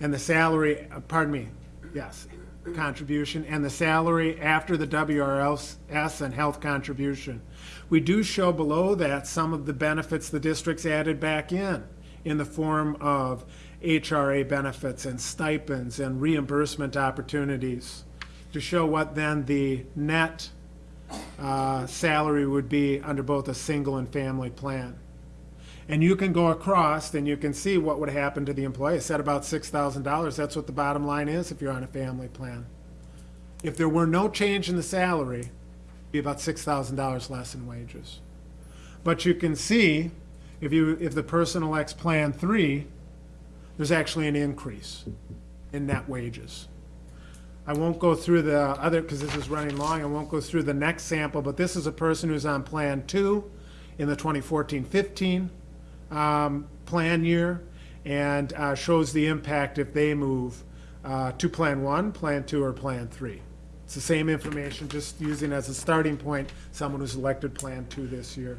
and the salary, uh, pardon me, yes, contribution, and the salary after the WRS and health contribution. We do show below that some of the benefits the district's added back in, in the form of HRA benefits and stipends and reimbursement opportunities, to show what then the net uh, salary would be under both a single and family plan. And you can go across and you can see what would happen to the employee. I said about six thousand dollars. That's what the bottom line is if you're on a family plan. If there were no change in the salary, it'd be about six thousand dollars less in wages. But you can see, if you, if the person elects Plan Three, there's actually an increase in net wages. I won't go through the other, because this is running long, I won't go through the next sample, but this is a person who's on Plan Two in the 2014-15 um, plan year, and uh, shows the impact if they move uh, to Plan One, Plan Two, or Plan Three. It's the same information, just using as a starting point, someone who's elected Plan Two this year.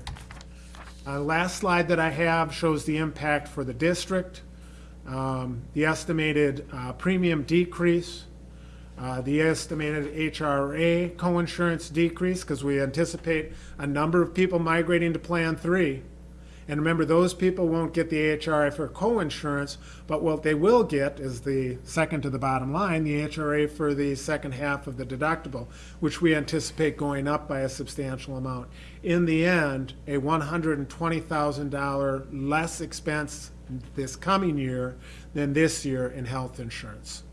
Uh, Last slide that I have shows the impact for the district, um, the estimated uh, premium decrease, uh, the estimated HRA coinsurance decrease, because we anticipate a number of people migrating to Plan Three. And remember, those people won't get the HRA for coinsurance, but what they will get is the second to the bottom line, the HRA for the second half of the deductible, which we anticipate going up by a substantial amount. In the end, a $120,000 less expense this coming year than this year in health insurance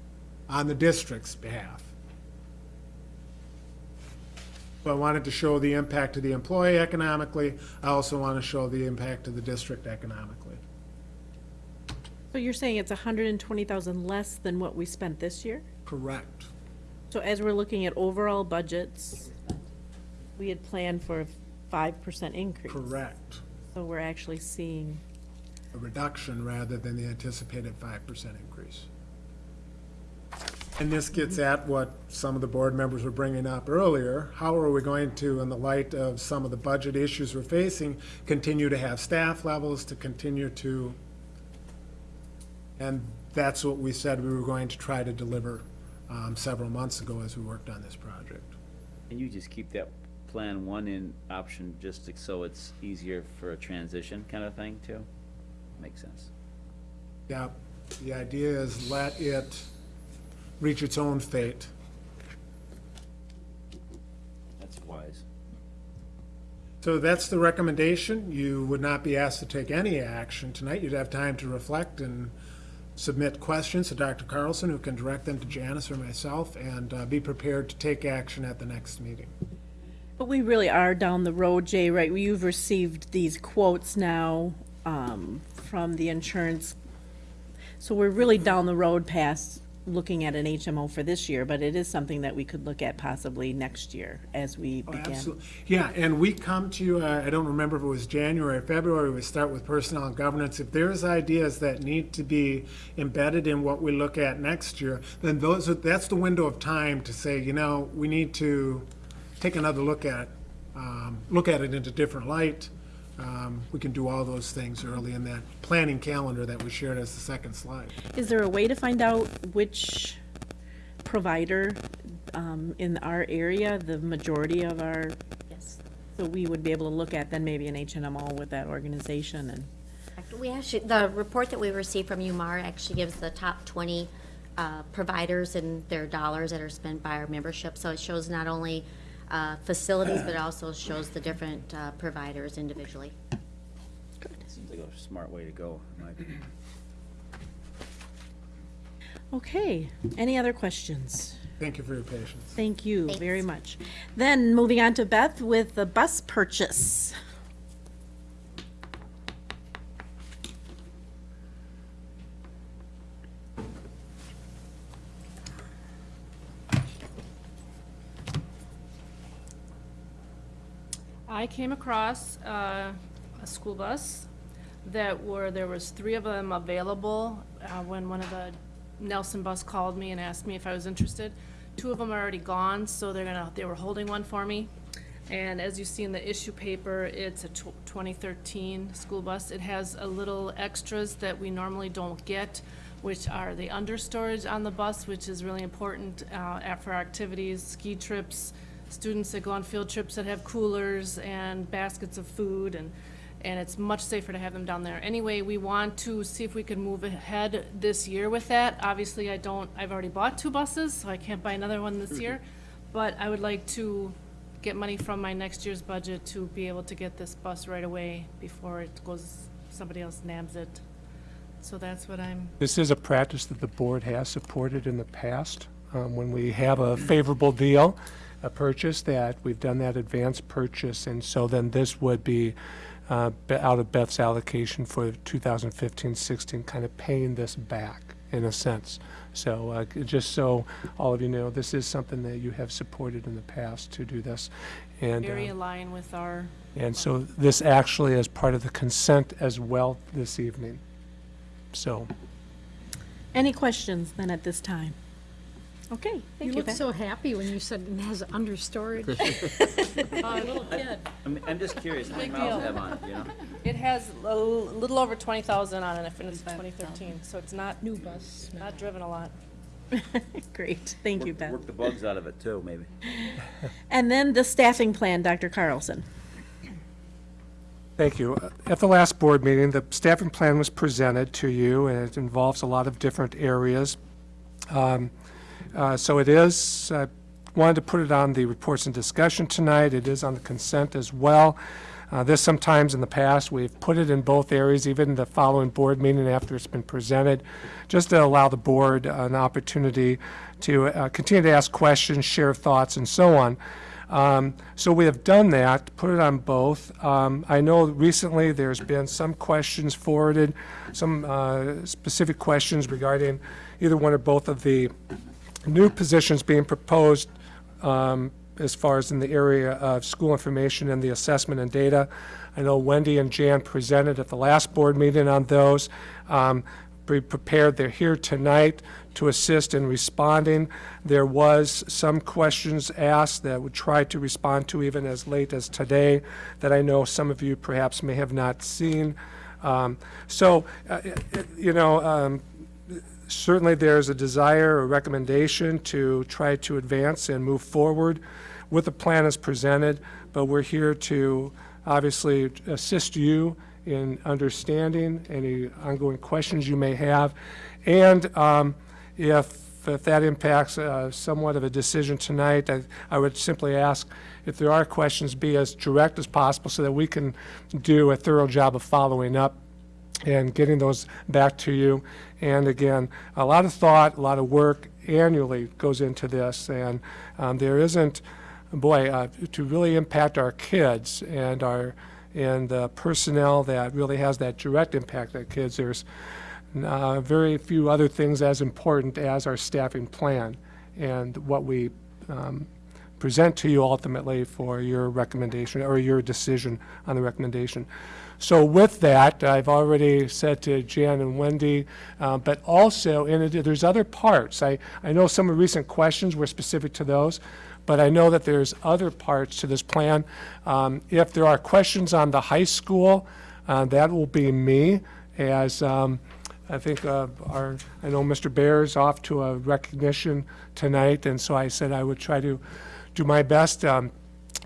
on the district's behalf. So I wanted to show the impact to the employee economically. I also want to show the impact to the district economically. So you're saying it's hundred and twenty thousand less than what we spent this year? Correct. So as we're looking at overall budgets, we had planned for a five percent increase. Correct. So we're actually seeing, A reduction rather than the anticipated five percent increase. And this gets at what some of the board members were bringing up earlier. How are we going to, in the light of some of the budget issues we're facing, continue to have staff levels, to continue to, and that's what we said we were going to try to deliver um, several months ago as we worked on this project. And you just keep that Plan One in option just so it's easier for a transition kind of thing too? Makes sense. Yeah, the idea is let it reach its own fate. That's wise. So that's the recommendation. You would not be asked to take any action tonight. You'd have time to reflect and submit questions to Dr. Carlson, who can direct them to Janice or myself, and uh, be prepared to take action at the next meeting. but we really are down the road, Jay, right? You've received these quotes now, um, from the insurance. So we're really down the road past looking at an HMO for this year, but it is something that we could look at possibly next year as we Oh, begin. absolutely. Yeah, and we come to you, uh, I don't remember if it was January or February, we start with personnel and governance. If there's ideas that need to be embedded in what we look at next year, then those, are that's the window of time to say, you know, we need to take another look at, um, look at it in a different light. Um, We can do all those things early in that planning calendar that we shared as the second slide. Is there a way to find out which provider, um, in our area, the majority of our, Yes. so we would be able to look at then maybe an HMO all with that organization and? We actually, the report that we received from UMAR actually gives the top 20 uh, providers and their dollars that are spent by our membership. So it shows not only uh, facilities, but it also shows the different uh, providers individually. Seems like a smart way to go, in my opinion. Okay, any other questions? Thank you for your patience. Thank you Thanks. very much. Then, moving on to Beth with the bus purchase. I came across uh, a school bus that were, there was three of them available uh, when one of the Nelson bus called me and asked me if I was interested. Two of them are already gone, so they're gonna, they were holding one for me. And as you see in the issue paper, it's a 2013 school bus. It has a little extras that we normally don't get, which are the understorage on the bus, which is really important uh, for activities, ski trips, students that go on field trips that have coolers and baskets of food, and, and it's much safer to have them down there. Anyway, we want to see if we can move ahead this year with that. Obviously, I don't, I've already bought two buses, so I can't buy another one this year. But I would like to get money from my next year's budget to be able to get this bus right away before it goes, somebody else nabs it. So that's what I'm, This is a practice that the board has supported in the past. Um, When we have a favorable deal, a purchase, that we've done that advance purchase, and so then this would be uh, out of Beth's allocation for 2015-16, kind of paying this back, in a sense. So uh, just so all of you know, this is something that you have supported in the past to do this. And, very uh, aligned with our, and so this actually is part of the consent as well this evening. So. Any questions then at this time? Okay, You thank you, looked Beth. so happy when you said it has understorage. uh, little kid. I'm, I'm just curious, how many Big miles deal. it have on it, you know? It has a l- little over twenty thousand on it, and it's twenty thirteen, so it's not, New bus. not driven a lot. Great, thank you, Work- Beth. Work the bugs out of it too, maybe. And then the staffing plan, Dr. Carlson. Thank you. At the last board meeting, the staffing plan was presented to you, and it involves a lot of different areas. Um, uh, So it is, I wanted to put it on the reports and discussion tonight. It is on the consent as well. Uh, This sometimes in the past, we've put it in both areas, even the following board meeting after it's been presented, just to allow the board an opportunity to uh, continue to ask questions, share thoughts, and so on. Um, So we have done that, put it on both. Um, I know recently there's been some questions forwarded, some uh, specific questions regarding either one or both of the new positions being proposed um, as far as in the area of school information and the assessment and data. I know Wendy and Jan presented at the last board meeting on those. Um, Be prepared, they're here tonight to assist in responding. There was some questions asked that would try to respond to even as late as today that I know some of you perhaps may have not seen. Um, So, uh, you know, um, certainly there's a desire or recommendation to try to advance and move forward with the plan as presented, but we're here to obviously assist you in understanding any ongoing questions you may have. And um, if, if that impacts uh, somewhat of a decision tonight, I, I would simply ask if there are questions, be as direct as possible so that we can do a thorough job of following up and getting those back to you. And again, a lot of thought, a lot of work annually goes into this, and um, there isn't, boy, uh, to really impact our kids and our, and the personnel that really has that direct impact on kids, there's uh, very few other things as important as our staffing plan and what we um, present to you ultimately for your recommendation or your decision on the recommendation. So with that, I've already said to Jan and Wendy, uh, but also, in it, there's other parts. I, I know some of recent questions were specific to those, but I know that there's other parts to this plan. Um, If there are questions on the high school, uh, that will be me, as um, I think uh, our, I know Mr. Bear's off to a recognition tonight, and so I said I would try to do my best. Um,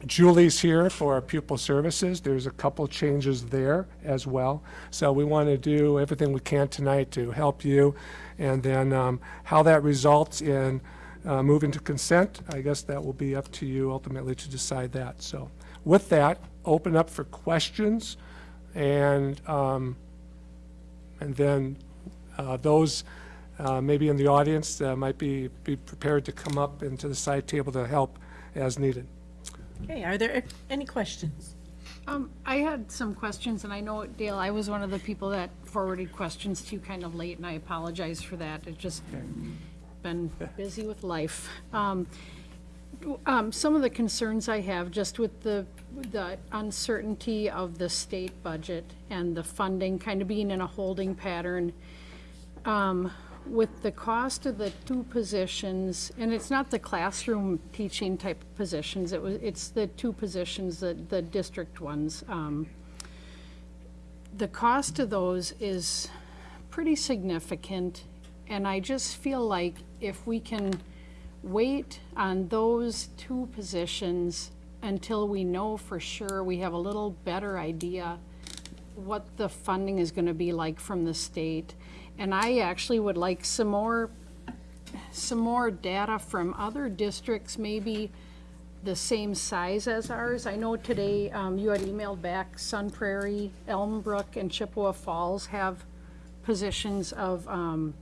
Julie's here for pupil services. There's a couple changes there as well. So we want to do everything we can tonight to help you. And then um, how that results in uh, moving to consent, I guess that will be up to you ultimately to decide that. So with that, open up for questions. And, um, and then uh, those uh, maybe in the audience uh, might be, be prepared to come up into the side table to help as needed. Okay, are there any questions? Um, I had some questions, and I know, Dale, I was one of the people that forwarded questions to you kind of late, and I apologize for that. It's just been busy with life. Um, um, some of the concerns I have, just with the, the uncertainty of the state budget and the funding kind of being in a holding pattern, um, with the cost of the two positions, and it's not the classroom teaching type positions, it was, it's the two positions, the, the district ones. Um, The cost of those is pretty significant, and I just feel like if we can wait on those two positions until we know for sure, we have a little better idea what the funding is gonna be like from the state. And I actually would like some more, some more data from other districts, maybe the same size as ours. I know today, um, you had emailed back Sun Prairie, Elmbrook, and Chippewa Falls have positions of, um,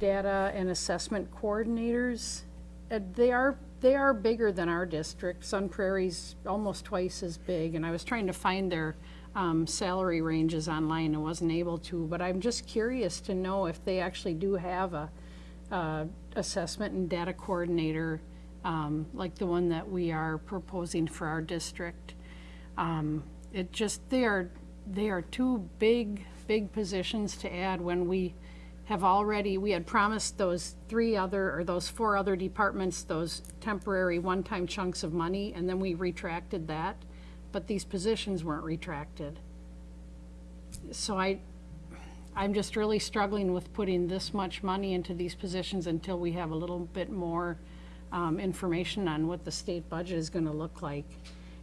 data and assessment coordinators. Uh, they are, they are bigger than our district. Sun Prairie's almost twice as big, and I was trying to find their, um, salary ranges online and wasn't able to, but I'm just curious to know if they actually do have a, uh, assessment and data coordinator, um, like the one that we are proposing for our district. Um, it just, they are, they are two big, big positions to add when we have already, we had promised those three other, or those four other departments, those temporary one-time chunks of money, and then we retracted that, but these positions weren't retracted. So I, I'm just really struggling with putting this much money into these positions until we have a little bit more um, information on what the state budget is gonna look like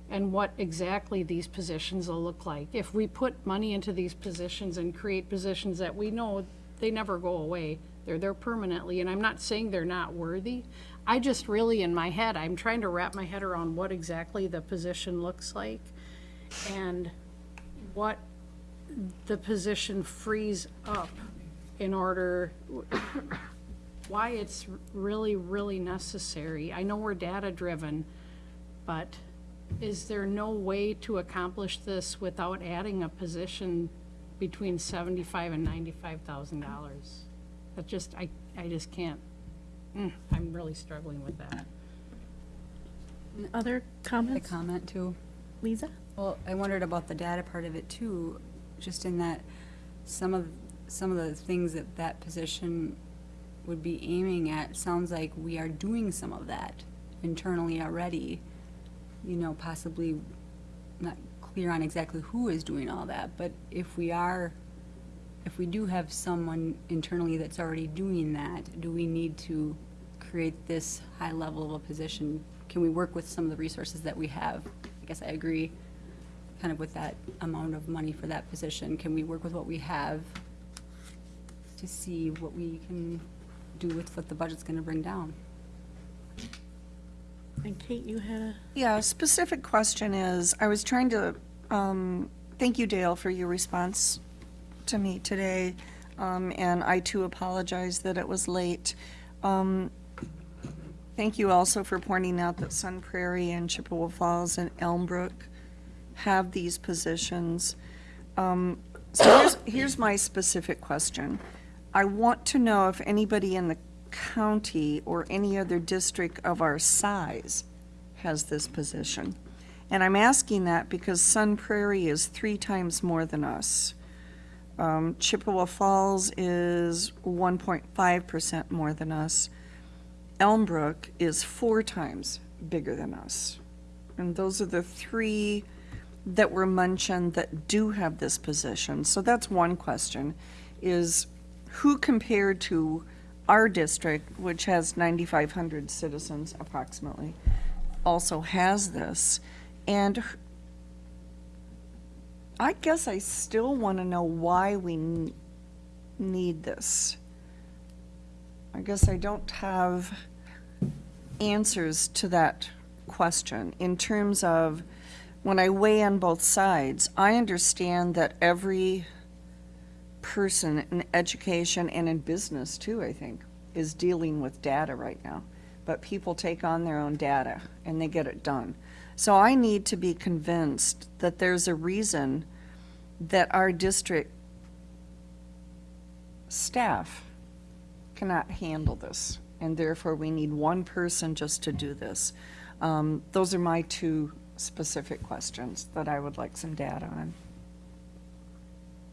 and what exactly these positions will look like. If we put money into these positions and create positions that we know they never go away, they're there permanently, and I'm not saying they're not worthy. I just really, in my head, I'm trying to wrap my head around what exactly the position looks like and what the position frees up in order, why it's really, really necessary. I know we're data-driven, but is there no way to accomplish this without adding a position between seventy-five and ninety-five thousand dollars? That just, I, I just can't, mm, I'm really struggling with that. Other A comments? comment too. Lisa? Well, I wondered about the data part of it too, just in that some of, some of the things that that position would be aiming at, sounds like we are doing some of that internally already. You know, possibly not clear on exactly who is doing all that, but if we are, if we do have someone internally that's already doing that, do we need to create this high level of a position? Can we work with some of the resources that we have? I guess I agree kind of with that amount of money for that position. Can we work with what we have to see what we can do with what the budget's gonna bring down? And Kate, you had a, Yeah, a specific question is, I was trying to, um, thank you, Dale, for your response to me today. Um, and I too apologize that it was late. Um, thank you also for pointing out that Sun Prairie and Chippewa Falls and Elmbrook have these positions. Um, so here's, here's my specific question. I want to know if anybody in the county or any other district of our size has this position. And I'm asking that because Sun Prairie is three times more than us. Um, Chippewa Falls is one point five percent more than us. Elmbrook is four times bigger than us. And those are the three that were mentioned that do have this position. So that's one question, is who compared to our district, which has 9,500 citizens approximately, also has this? And I guess I still want to know why we need this. I guess I don't have answers to that question in terms of when I weigh on both sides, I understand that every person in education and in business too, I think, is dealing with data right now. But people take on their own data and they get it done. So I need to be convinced that there's a reason that our district staff cannot handle this. And therefore, we need one person just to do this. Um, those are my two specific questions that I would like some data on.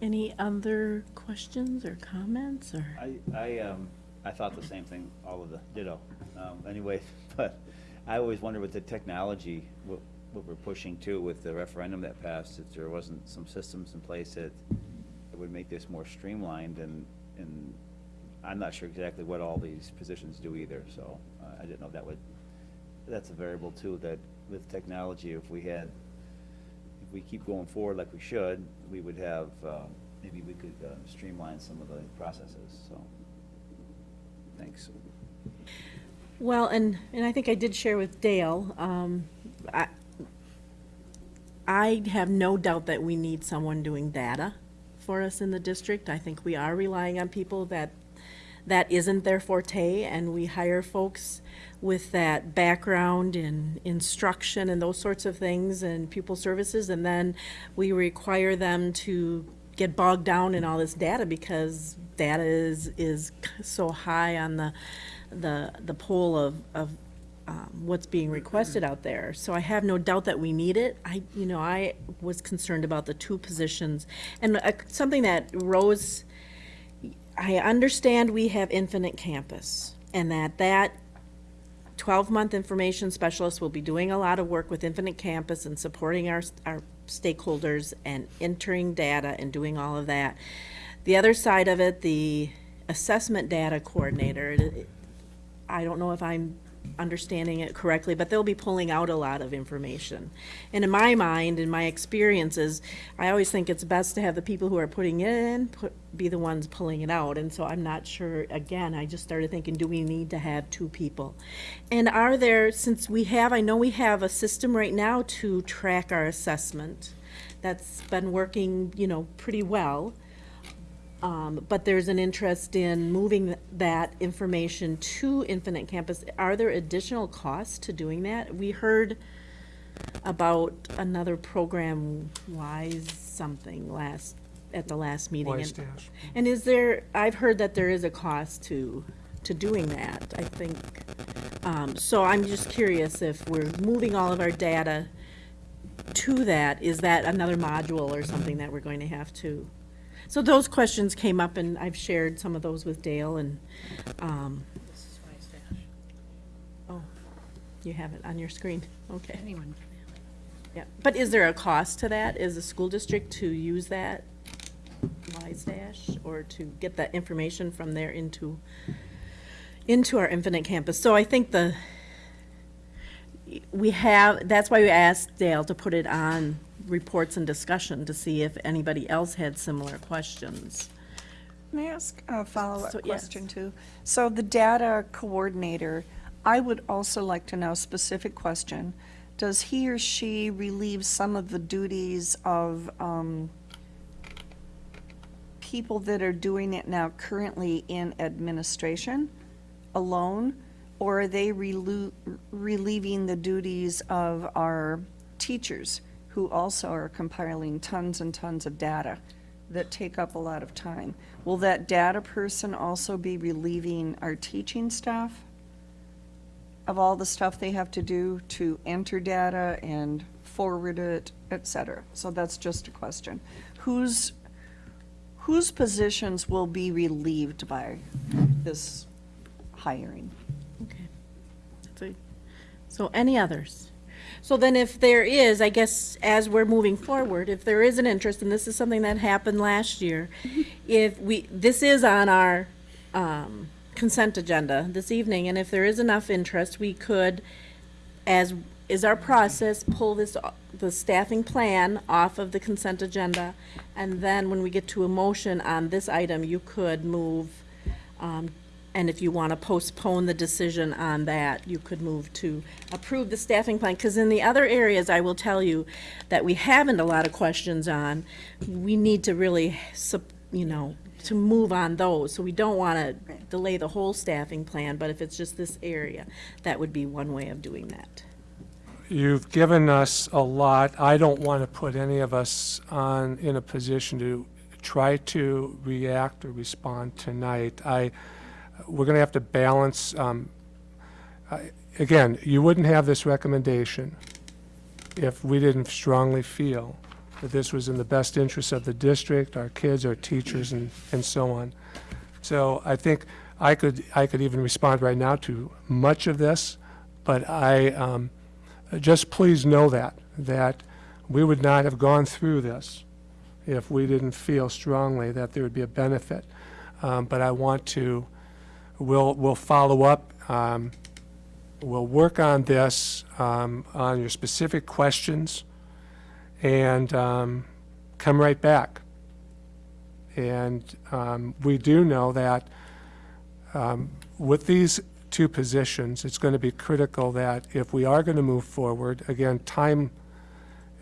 any other questions or comments or? I, I, um, I thought the same thing, all of the ditto. Um, anyway, but I always wonder with the technology, what, what we're pushing to with the referendum that passed, if there wasn't some systems in place that, that would make this more streamlined and, and I'm not sure exactly what all these positions do either, so uh, I didn't know that would, that's a variable too, that with technology, if we had, if we keep going forward like we should, we would have, uh, maybe we could uh, streamline some of the processes, so. Thanks. Well, and, and I think I did share with Dale, um, I, I have no doubt that we need someone doing data for us in the district. I think we are relying on people that, that isn't their forte, and we hire folks with that background in instruction and those sorts of things and pupil services, and then we require them to get bogged down in all this data because data is, is so high on the, the, the pole of, of um, what's being requested out there. So I have no doubt that we need it. I, you know, I was concerned about the two positions. And uh, something that Rose, I understand we have Infinite Campus and that that 12-month information specialist will be doing a lot of work with Infinite Campus and supporting our, our stakeholders and entering data and doing all of that. The other side of it, the assessment data coordinator, I don't know if I'm understanding it correctly, but they'll be pulling out a lot of information. And in my mind, in my experiences, I always think it's best to have the people who are putting it in, put, be the ones pulling it out. And so I'm not sure, again, I just started thinking, do we need to have two people? And are there, since we have, I know we have a system right now to track our assessment that's been working, you know, pretty well. Um, but there's an interest in moving that information to Infinite Campus. Are there additional costs to doing that? We heard about another program, Wise something, last, at the last meeting. Wise and- Dash. And is there, I've heard that there is a cost to, to doing that, I think. Um, so I'm just curious if we're moving all of our data to that, is that another module or something that we're going to have to? So those questions came up and I've shared some of those with Dale and, um, oh, you have it on your screen, okay. Anyone? Yeah, but is there a cost to that? Is the school district to use that WISEdash or to get that information from there into, into our Infinite Campus? So I think the, we have, that's why we asked Dale to put it on reports and discussion to see if anybody else had similar questions. Can I ask a follow-up So, yes. question too? So the data coordinator, I would also like to know, specific question, does he or she relieve some of the duties of um, people that are doing it now currently in administration alone? Or are they relieving the duties of our teachers who also are compiling tons and tons of data that take up a lot of time? Will that data person also be relieving our teaching staff of all the stuff they have to do to enter data and forward it, et cetera? So that's just a question. Whose, whose positions will be relieved by this hiring? Okay. So- So any others? So then if there is, I guess, as we're moving forward, if there is an interest, and this is something that happened last year, if we, this is on our um, consent agenda this evening, and if there is enough interest, we could, as is our process, pull this, the staffing plan off of the consent agenda, and then when we get to a motion on this item, you could move um, and if you want to postpone the decision on that, you could move to approve the staffing plan. Because in the other areas, I will tell you that we haven't a lot of questions on, we need to really, you know, to move on those. So we don't want to delay the whole staffing plan, but if it's just this area, that would be one way of doing that. You've given us a lot. I don't want to put any of us on, in a position to try to react or respond tonight. I, we're going to have to balance, um, again, you wouldn't have this recommendation if we didn't strongly feel that this was in the best interest of the district, our kids, our teachers, and, and so on. So I think I could, I could even respond right now to much of this, but I, um, just please know that, that we would not have gone through this if we didn't feel strongly that there would be a benefit. Um, But I want to, we'll, we'll follow up, um, we'll work on this, um, on your specific questions, and um, come right back. And um, we do know that um, with these two positions, it's going to be critical that if we are going to move forward, again, time,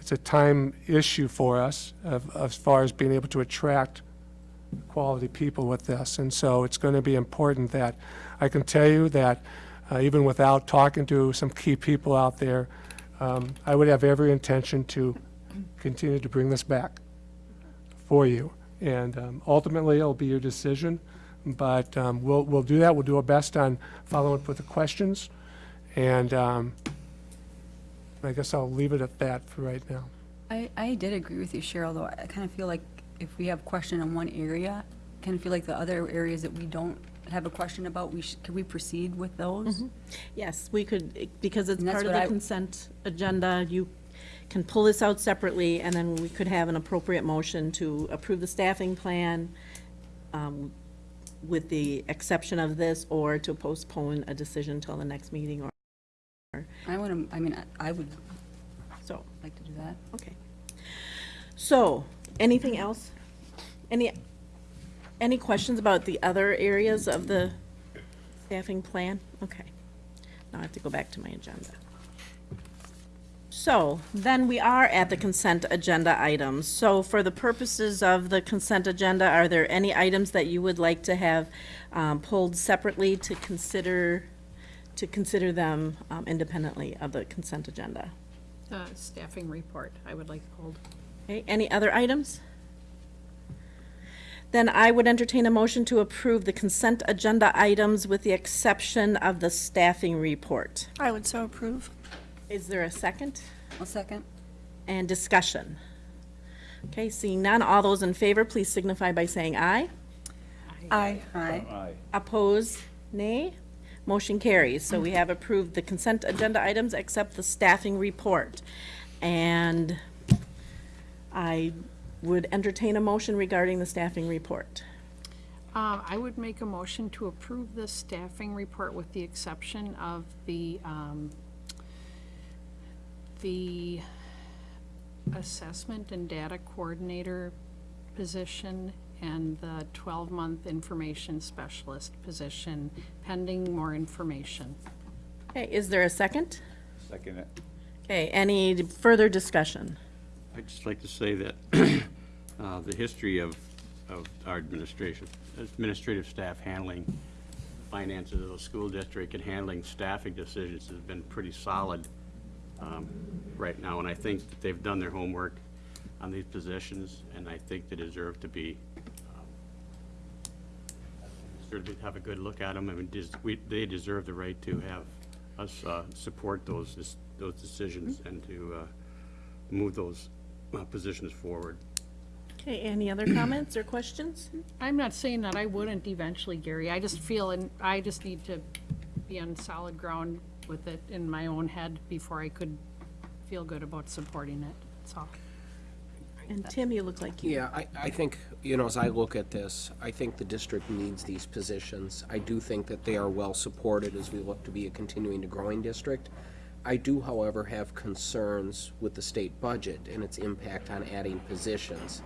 it's a time issue for us of, as far as being able to attract quality people with this. And so it's going to be important that, I can tell you that uh, even without talking to some key people out there, um, I would have every intention to continue to bring this back for you. And um, ultimately, it'll be your decision, but um, we'll, we'll do that. We'll do our best on following up with the questions. And um, I guess I'll leave it at that for right now. I, I did agree with you, Cheryl, though. I kind of feel like if we have a question in one area, kind of feel like the other areas that we don't have a question about, we should, could we proceed with those? Yes, we could, because it's And that's part of what the I- consent agenda, you can pull this out separately, and then we could have an appropriate motion to approve the staffing plan um, with the exception of this, or to postpone a decision until the next meeting, or, I want to, I mean, I- I would so, like to do that. okay. So, anything else? Any, any questions about the other areas of the staffing plan? Okay. Now I have to go back to my agenda. So, then we are at the consent agenda items. So for the purposes of the consent agenda, are there any items that you would like to have um, pulled separately to consider, to consider them um, independently of the consent agenda? The staffing report, I would like to hold. Okay, any other items? Then I would entertain a motion to approve the consent agenda items with the exception of the staffing report. I would so approve. Is there a second? I'll second. And discussion? Okay, seeing none, all those in favor, please signify by saying aye. Aye. Aye. Aye. Oppose, nay. Motion carries. So we have approved the consent agenda items except the staffing report. And I would entertain a motion regarding the staffing report. Uh, I would make a motion to approve the staffing report with the exception of the, um, the assessment and data coordinator position and the twelve-month information specialist position pending more information. Okay, is there a second? Second it. Okay, any further discussion? I'd just like to say that uh, the history of, of our administration, administrative staff handling finances of the school district and handling staffing decisions has been pretty solid um, right now, and I think that they've done their homework on these positions, and I think they deserve to be, um, to have a good look at them, I mean, we- they deserve the right to have us uh, support those, those decisions and to uh, move those uh, positions forward. Okay, any other comments or questions? I'm not saying that I wouldn't eventually, Gary. I just feel, and I just need to be on solid ground with it in my own head before I could feel good about supporting it. That's all. And Tim, you look like you. Yeah, I, I think, you know, as I look at this, I think the district needs these positions. I do think that they are well-supported as we look to be a continuing to growing district. I do, however, have concerns with the state budget and its impact on adding positions.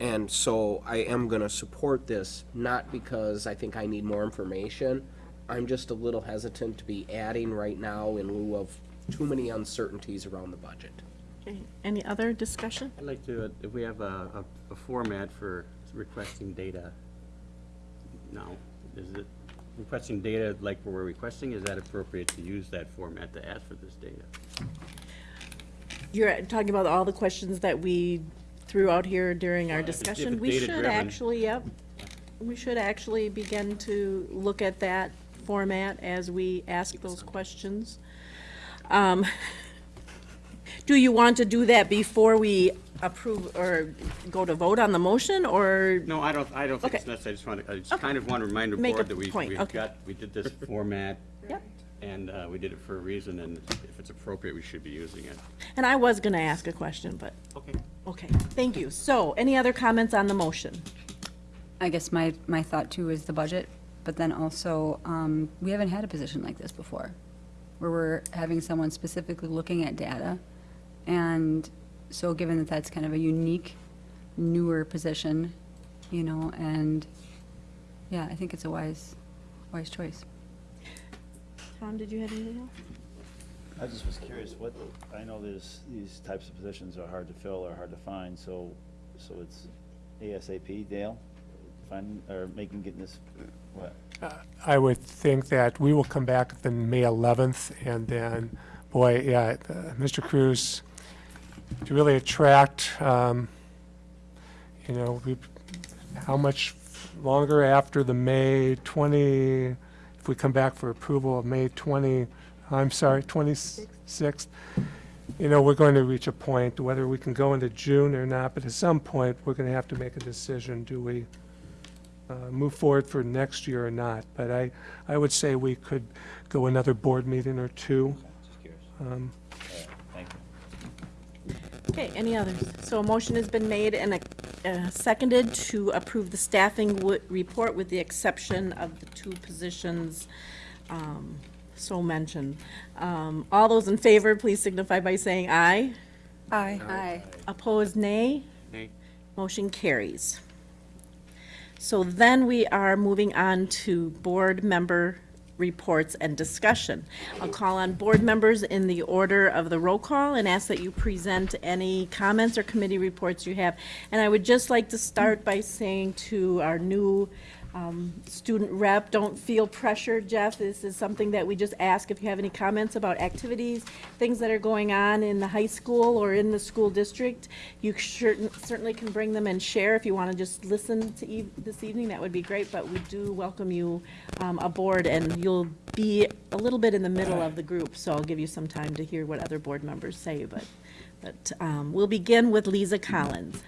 And so I am gonna support this, not because I think I need more information. I'm just a little hesitant to be adding right now in lieu of too many uncertainties around the budget. Okay, Any other discussion? I'd like to, uh, if we have a, a, a format for requesting data now, is it requesting data like we're requesting, is that appropriate to use that format to ask for this data? You're talking about all the questions that we threw out here during our discussion? We should actually, yep. We should actually begin to look at that format as we ask those questions. Um, Do you want to do that before we approve or go to vote on the motion, or? No, I don't, I don't think it's Okay. necessary, I just want to, I just kind of want to remind the Make a board that we, point, we okay. got, we did this format, Yep. and, uh, we did it for a reason, and if it's appropriate, we should be using it. And I was gonna ask a question, but, Okay. okay, thank you. So, any other comments on the motion? I guess my, my thought too is the budget, but then also, um, we haven't had a position like this before, where we're having someone specifically looking at data. And so given that that's kind of a unique, newer position, you know, and, yeah, I think it's a wise, wise choice. Tom, did you have anything else? I just was curious, what, I know there's, these types of positions are hard to fill or hard to find, so, so it's ASAP, Dale? Finding, or making, getting this, what? I would think that we will come back the May 11th, and then, boy, yeah, uh, Mr. Cruz, to really attract, um, you know, we, how much longer after the May 20, if we come back for approval of May 20, I'm sorry, 26th, you know, we're going to reach a point, whether we can go into June or not, but at some point, we're going to have to make a decision. Do we uh, move forward for next year or not? But I, I would say we could go another board meeting or two. Um, All right, Thank you. Okay, any others? So a motion has been made and uh, seconded to approve the staffing wo- report with the exception of the two positions um, so mentioned. Um, All those in favor, please signify by saying aye. Aye. Aye. Opposed, nay. Nay. Motion carries. So then we are moving on to board member reports and discussion. I'll call on board members in the order of the roll call and ask that you present any comments or committee reports you have. And I would just like to start by saying to our new um, student rep. Don't feel pressured, Jeff. This is something that we just ask if you have any comments about activities, things that are going on in the high school or in the school district. You certainly can bring them and share. If you want to just listen to eve- this evening, that would be great, but we do welcome you um, aboard, and you'll be a little bit in the middle of the group, so I'll give you some time to hear what other board members say, but, but um, we'll begin with Lisa Collins.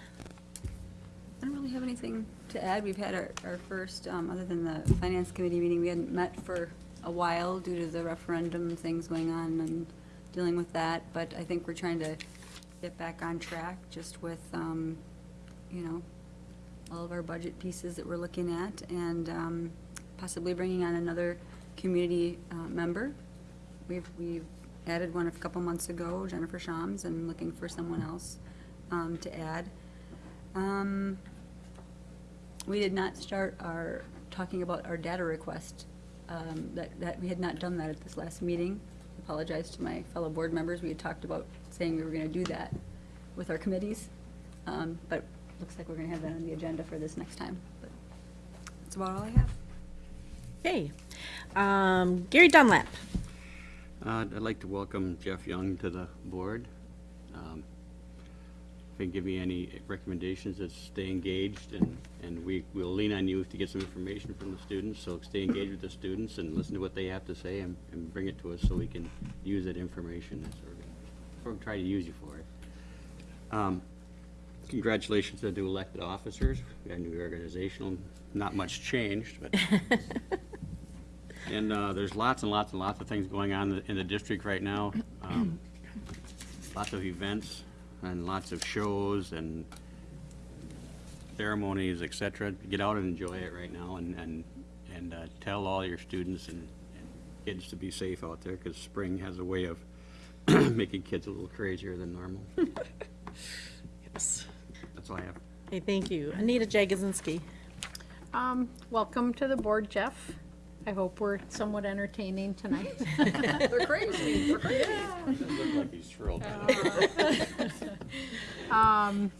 I don't really have anything to add. We've had our, our first, um, other than the finance committee meeting, we hadn't met for a while due to the referendum things going on and dealing with that, but I think we're trying to get back on track just with, um, you know, all of our budget pieces that we're looking at and, um, possibly bringing on another community, uh, member. We've, we've added one a couple months ago, Jennifer Shams, and looking for someone else, um, to add. Um, we did not start our, talking about our data request. Um, that, that, we had not done that at this last meeting. Apologize to my fellow board members. We had talked about saying we were gonna do that with our committees. Um, but looks like we're gonna have that on the agenda for this next time. But That's about all I have. Okay. Um, Gary Dunlap. Uh, I'd like to welcome Jeff Young to the board. Um, If you can give me any recommendations, is stay engaged, and, and we, we'll lean on you to get some information from the students, so stay engaged with the students and listen to what they have to say and, and bring it to us so we can use that information. That's what we're gonna- We're to use you for it. Um, Congratulations to the new elected officers. We got a new organizational, not much changed, but And uh, there's lots and lots and lots of things going on in the- in the district right now. Um, Lots of events and lots of shows and ceremonies, etc. Get out and enjoy it right now and, and, and uh, tell all your students and and kids to be safe out there because spring has a way of making kids a little crazier than normal. Yes. That's all I have. Okay, thank you. Anita Jagosinski. Um, welcome to the board, Jeff. I hope we're somewhat entertaining tonight. They're crazy. They're crazy. It Look like he's thrilled. Um,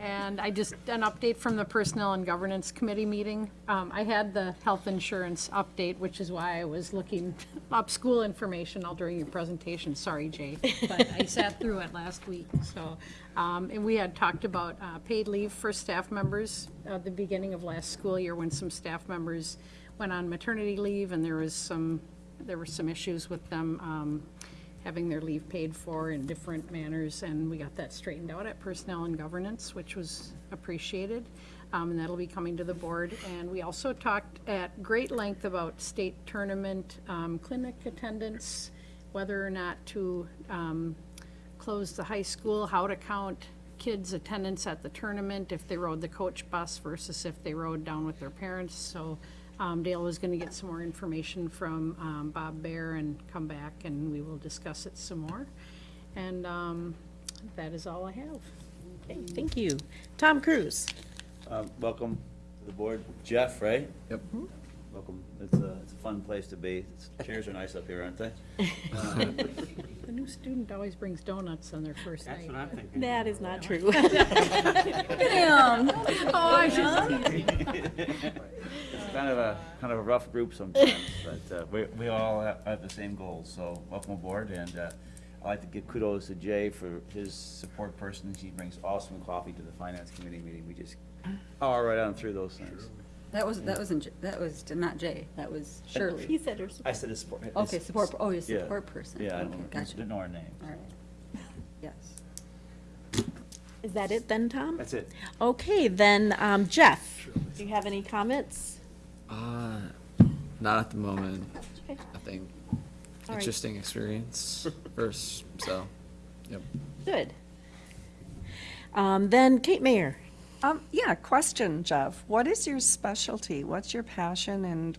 And I just, an update from the Personnel and Governance Committee meeting. Um, I had the health insurance update, which is why I was looking up school information all during your presentation. Sorry, Jay, but I sat through it last week, so. um, And we had talked about uh, paid leave for staff members at the beginning of last school year when some staff members went on maternity leave and there was some, there were some issues with them um, having their leave paid for in different manners, and we got that straightened out at Personnel and Governance, which was appreciated. Um, and that'll be coming to the board. And we also talked at great length about state tournament, um, clinic attendance, whether or not to, um, close the high school, how to count kids' attendance at the tournament, if they rode the coach bus versus if they rode down with their parents. So um, Dale was going to get some more information from um, Bob Bear and come back, and we will discuss it some more. And um, that is all I have. Okay, thank you. Tom Cruz. Um, Welcome to the board. Jeff, right? Yep. Welcome. It's a, it's a fun place to be. It's- Chairs are nice up here, aren't they? The new student always brings donuts on their first That's what. I'm thinking. That is not true. Damn. Oh, I should see. It's kind of a, kind of a rough group sometimes, but uh, we, we all have have the same goals, so welcome aboard, and uh, I'd like to give kudos to Jay for his support person. She brings awesome coffee to the finance committee meeting. We just power right on through those things. That was, that wasn't, J- that was not Jay, that was Shirley. He said her I said a support. Okay, support, oh, you're a Yeah. support person. Yeah, I Okay, don't, gotcha. didn't know her name. All right. Yes. Is that it then, Tom? That's it. Okay, then, um, Jeff, do you have any comments? Uh, not at the moment. Okay. Nothing. All right. Interesting experience first, so, yep. Good. Um, then Kate Mayer. Um, yeah, question, Jeff. What is your specialty? What's your passion and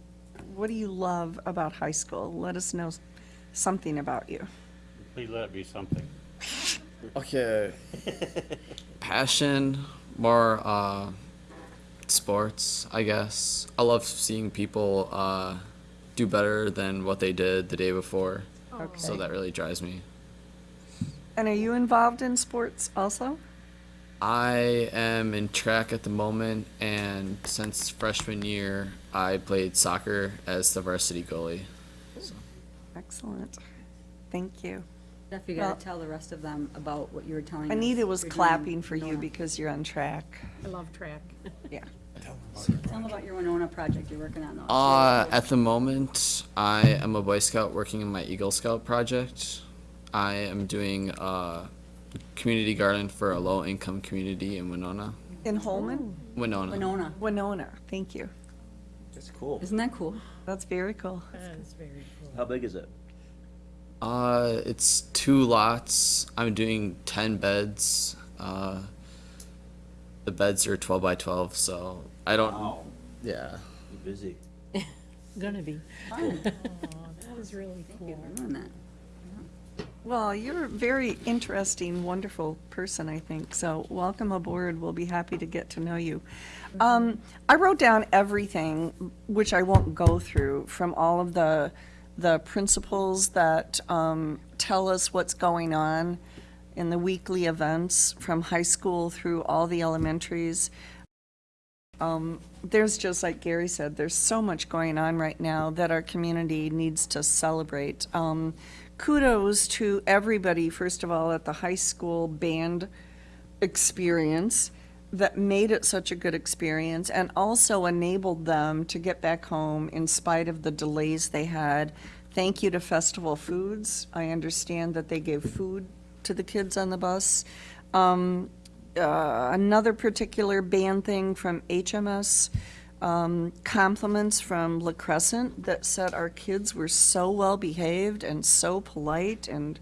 what do you love about high school? Let us know something about you. Please let it be something. Okay. Passion, more, uh, sports, I guess. I love seeing people, uh, do better than what they did the day before. Okay. So that really drives me. And are you involved in sports also? I am in track at the moment, and since freshman year, I played soccer as the varsity goalie. Excellent. Thank you. Jeff, you Well- gotta tell the rest of them about what you were telling us. Anita was you're clapping for you because you're on track. I love track. Yeah. Tell them about your Winona project you're working on. though. Uh, at the moment, I am a Boy Scout working in my Eagle Scout project. I am doing a community garden for a low-income community in Winona. In Holmen? Winona. Winona, Winona, thank you. That's cool. isn't that cool? That's very cool. That's very cool. How big is it? Uh, it's two lots. I'm doing ten beds. Uh, the beds are twelve by twelve, so I don't. Wow, Yeah. you're busy. Gonna be. Fun. That was really Thank you for doing that. Well, you're a very interesting, wonderful person, I think. So welcome aboard. We'll be happy to get to know you. Um, I wrote down everything, which I won't go through, from all of the, the principles that um, tell us what's going on in the weekly events from high school through all the elementaries. Um, there's just, like Gary said, there's so much going on right now that our community needs to celebrate. Um, kudos to everybody, first of all, at the high school band experience that made it such a good experience and also enabled them to get back home in spite of the delays they had. Thank you to Festival Foods. I understand that they gave food to the kids on the bus. Um, uh, another particular band thing from HMS, um, compliments from La Crescent that said our kids were so well behaved and so polite and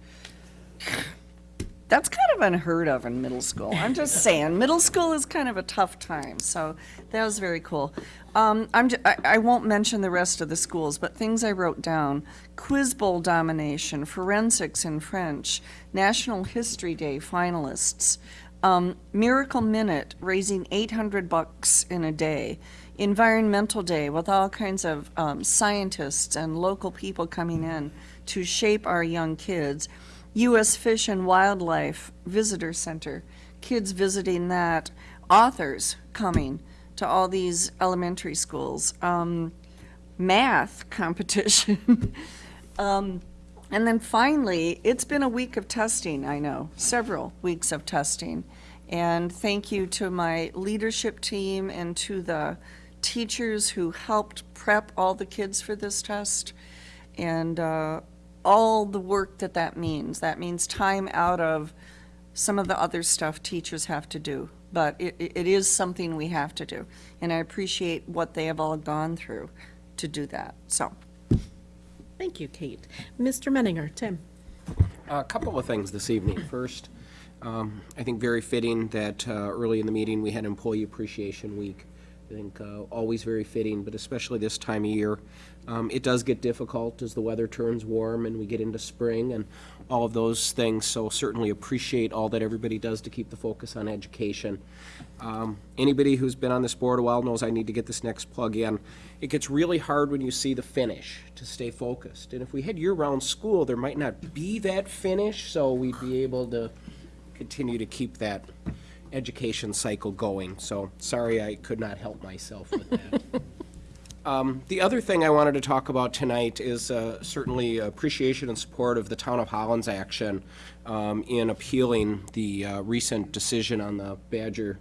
that's kind of unheard of in middle school. I'm just saying, middle school is kind of a tough time, so that was very cool. Um, I'm, j- I, I won't mention the rest of the schools, but things I wrote down. Quiz Bowl domination, forensics in French, National History Day finalists, um, Miracle Minute, raising 800 bucks in a day, Environmental Day with all kinds of um, scientists and local people coming in to shape our young kids. U.S. Fish and Wildlife Visitor Center, kids visiting that, authors coming to all these elementary schools, um, math competition. um, and then finally, it's been a week of testing, I know, several weeks of testing. And thank you to my leadership team and to the teachers who helped prep all the kids for this test. And uh, all the work that that means. That means time out of some of the other stuff teachers have to do. But it, it it is something we have to do. And I appreciate what they have all gone through to do that, so. Thank you, Kate. Mr. Menninger, Tim. A couple of things this evening. First, um, I think very fitting that uh, early in the meeting, we had Employee Appreciation Week. I think uh, always very fitting, but especially this time of year. Um, It does get difficult as the weather turns warm and we get into spring and all of those things, so certainly appreciate all that everybody does to keep the focus on education. Um, Anybody who's been on this board a while knows I need to get this next plug in. It gets really hard when you see the finish to stay focused. And if we had year-round school, there might not be that finish, so we'd be able to continue to keep that education cycle going. So sorry I could not help myself with that. Um, The other thing I wanted to talk about tonight is uh, certainly appreciation and support of the Town of Holland's action um, in appealing the uh, recent decision on the Badger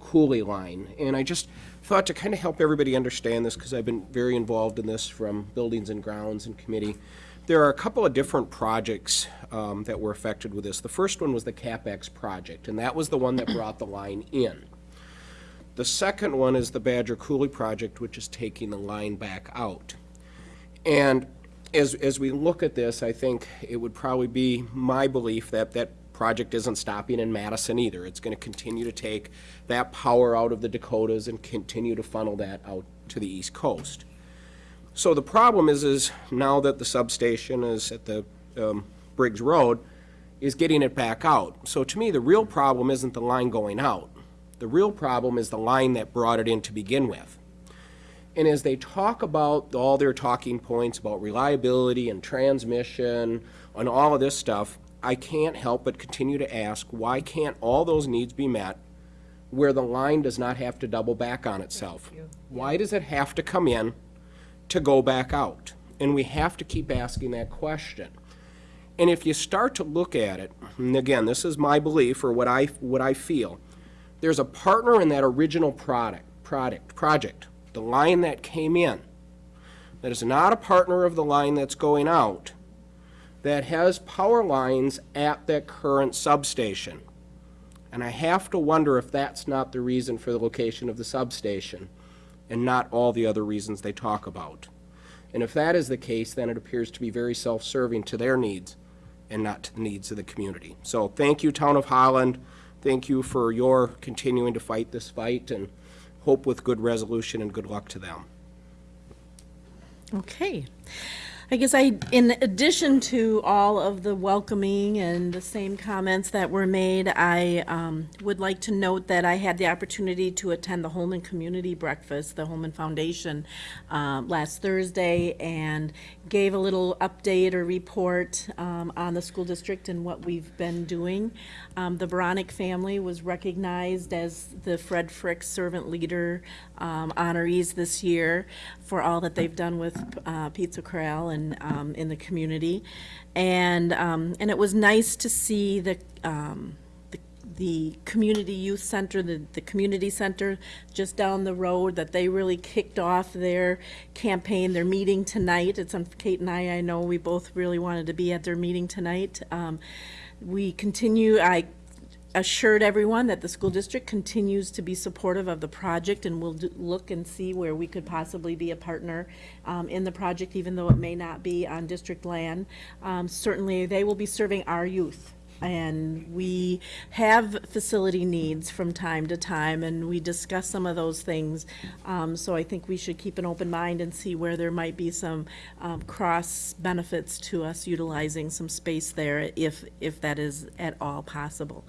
Coulee line. And I just thought to kind of help everybody understand this, because I've been very involved in this from Buildings and Grounds and Committee. There are a couple of different projects um, that were affected with this. The first one was the CapX project, and that was the one that brought the line in. The second one is the Badger Coulee project, which is taking the line back out. And as, as we look at this, I think it would probably be my belief that that project isn't stopping in Madison either. It's gonna continue to take that power out of the Dakotas and continue to funnel that out to the East Coast. So the problem is, is now that the substation is at the um, Briggs Road, is getting it back out. So to me, the real problem isn't the line going out. The real problem is the line that brought it in to begin with. And as they talk about all their talking points about reliability and transmission and all of this stuff, I can't help but continue to ask, why can't all those needs be met where the line does not have to double back on itself? Why does it have to come in to go back out? And we have to keep asking that question. And if you start to look at it, and again, this is my belief or what I, what I feel, there's a partner in that original product, product, project, the line that came in, that is not a partner of the line that's going out, that has power lines at that current substation. And I have to wonder if that's not the reason for the location of the substation and not all the other reasons they talk about. And if that is the case, then it appears to be very self-serving to their needs and not to the needs of the community. So thank you, Town of Holland. Thank you for your continuing to fight this fight and hope with good resolution and good luck to them. Okay. I guess I, in addition to all of the welcoming and the same comments that were made, I um, would like to note that I had the opportunity to attend the Holmen Community Breakfast, the Holmen Foundation, um, last Thursday, and gave a little update or report um, on the school district and what we've been doing. Um, The Veronic family was recognized as the Fred Frick Servant Leader um, honorees this year for all that they've done with uh, Pizza Corral and um, in the community. And, um, and it was nice to see the, um, the, the community youth center, the, the community center just down the road, that they really kicked off their campaign, their meeting tonight. It's, on Kate and I, I know we both really wanted to be at their meeting tonight. Um, we continue, I assured everyone that the school district continues to be supportive of the project and will look and see where we could possibly be a partner um, in the project, even though it may not be on district land. Um, Certainly, they will be serving our youth. And we have facility needs from time to time, and we discuss some of those things. Um, So I think we should keep an open mind and see where there might be some um, cross benefits to us utilizing some space there if, if that is at all possible.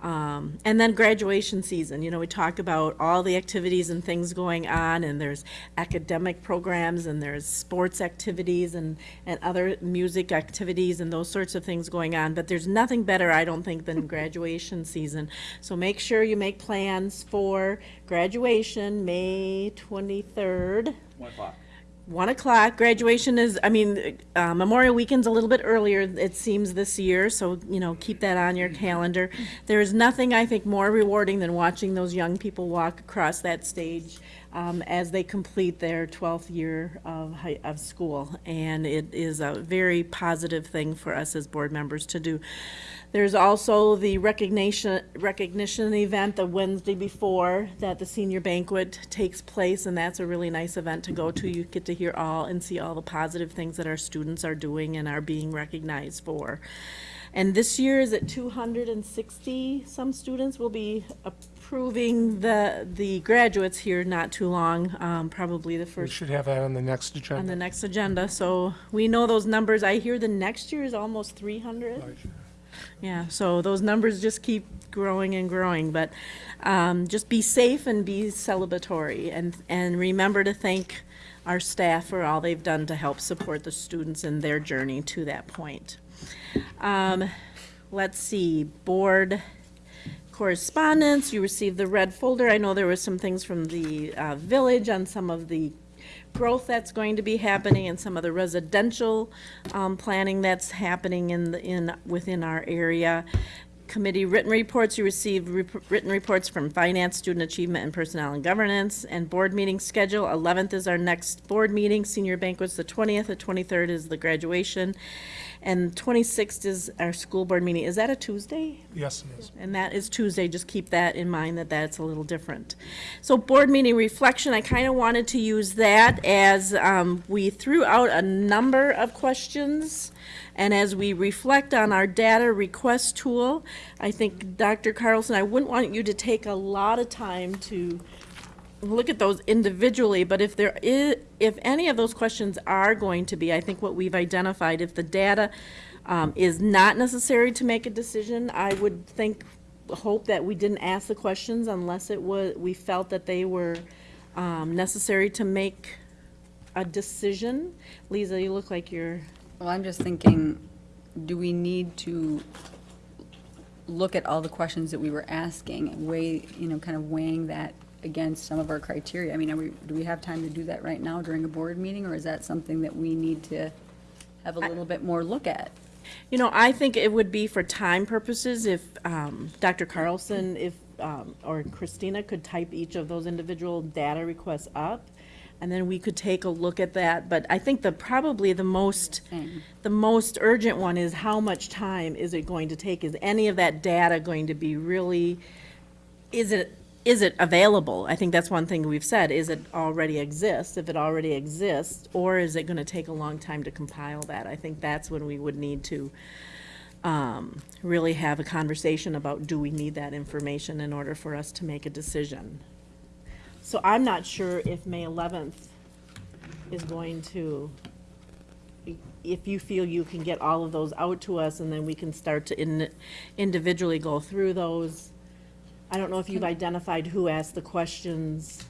Um, and then graduation season, you know, we talk about all the activities and things going on, and there's academic programs, and there's sports activities, and, and other music activities, and those sorts of things going on. But there's nothing better, I don't think, than graduation season. So make sure you make plans for graduation, May 23rd. One o'clock. One o'clock, graduation is, I mean, uh, Memorial Weekend's a little bit earlier, it seems, this year, so, you know, keep that on your calendar. There is nothing, I think, more rewarding than watching those young people walk across that stage um, as they complete their 12th year of, high- of school. And it is a very positive thing for us as board members to do. There's also the recognition, recognition event the Wednesday before that the senior banquet takes place, and that's a really nice event to go to. You get to hear all and see all the positive things that our students are doing and are being recognized for. And this year is at two hundred and sixty, some students will be approving the, the graduates here not too long, um, probably the We first should have that on the next on agenda. the next agenda, so we know those numbers. I hear the next year is almost three hundred. Yeah, so those numbers just keep growing and growing, but um, just be safe and be celebratory, and, and remember to thank our staff for all they've done to help support the students in their journey to that point. Um, Let's see, board correspondence, you received the red folder. I know there were some things from the uh, village on some of the growth that's going to be happening and some of the residential um, planning that's happening in, the in, within our area. Committee written reports, you received rep- written reports from Finance, Student Achievement, and Personnel and Governance, and board meeting schedule. 11th is our next board meeting, senior banquet's the 20th, the 23rd is the graduation, and 26th is our school board meeting. Is that a Tuesday? Yes, it is. And that is Tuesday, just keep that in mind, that that's a little different. So board meeting reflection, I kind of wanted to use that as um, we threw out a number of questions, and as we reflect on our data request tool, I think, Dr. Carlson, I wouldn't want you to take a lot of time to look at those individually, but if there is, if any of those questions are going to be, I think what we've identified, if the data um, is not necessary to make a decision, I would think, hope that we didn't ask the questions unless it was, we felt that they were um, necessary to make a decision. Lisa, you look like you're, Well, I'm just thinking, do we need to look at all the questions that we were asking, and weigh, you know, kind of weighing that against some of our criteria. I mean, are we, do we have time to do that right now during a board meeting, or is that something that we need to have a little bit more look at? You know, I think it would be for time purposes if um, Dr. Carlson, if, um, or Christina could type each of those individual data requests up, and then we could take a look at that. But I think the, probably the most, the most urgent one is how much time is it going to take? Is any of that data going to be really, is it, is it available? I think that's one thing we've said, is it already exists? If it already exists, or is it gonna take a long time to compile that? I think that's when we would need to um, really have a conversation about, do we need that information in order for us to make a decision? So I'm not sure if May 11th is going to, if you feel you can get all of those out to us, and then we can start to in- individually go through those. I don't know if you've identified who asked the questions,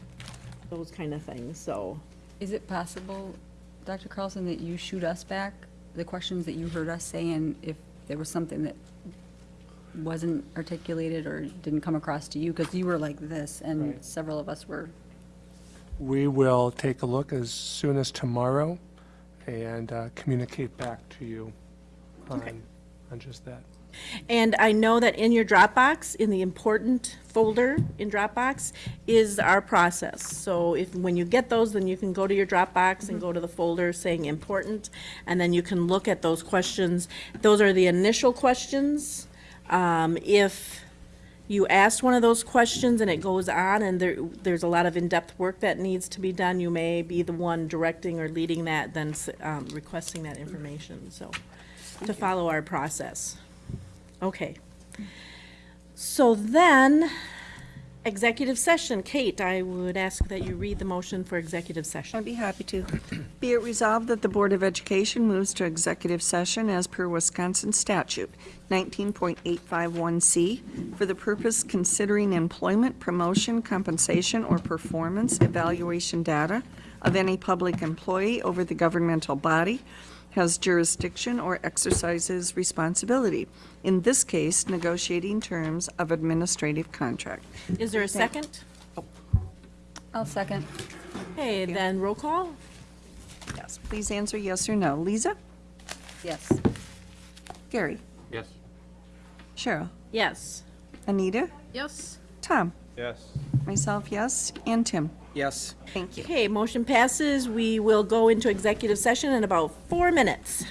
those kind of things, so. Is it possible, Dr. Carlson, that you shoot us back the questions that you heard us say, and if there was something that wasn't articulated or didn't come across to you, because you were like this, and Right. several of us were, We will take a look as soon as tomorrow and uh, communicate back to you on, on just that. And I know that in your Dropbox, in the important folder in Dropbox, is our process. So if, when you get those, then you can go to your Dropbox and go to the folder saying important, and then you can look at those questions. Those are the initial questions. Um, If you asked one of those questions and it goes on and there, there's a lot of in-depth work that needs to be done, you may be the one directing or leading that, then um, requesting that information, so, to follow our process. Okay. So then, executive session. Kate, I would ask that you read the motion for executive session. I'd be happy to. Be it resolved that the Board of Education moves to executive session as per Wisconsin statute 19.851C for the purpose considering employment, promotion, compensation, or performance evaluation data of any public employee over the governmental body has jurisdiction or exercises responsibility. In this case, negotiating terms of administrative contract. Is there a second? Oh. I'll second. Okay, then roll call? Yes, please answer yes or no. Lisa? Yes. Gary? Yes. Cheryl? Yes. Anita? Yes? Tom? Yes. Myself, yes, and Tim. Yes. Thank you. Okay, motion passes. We will go into executive session in about four minutes.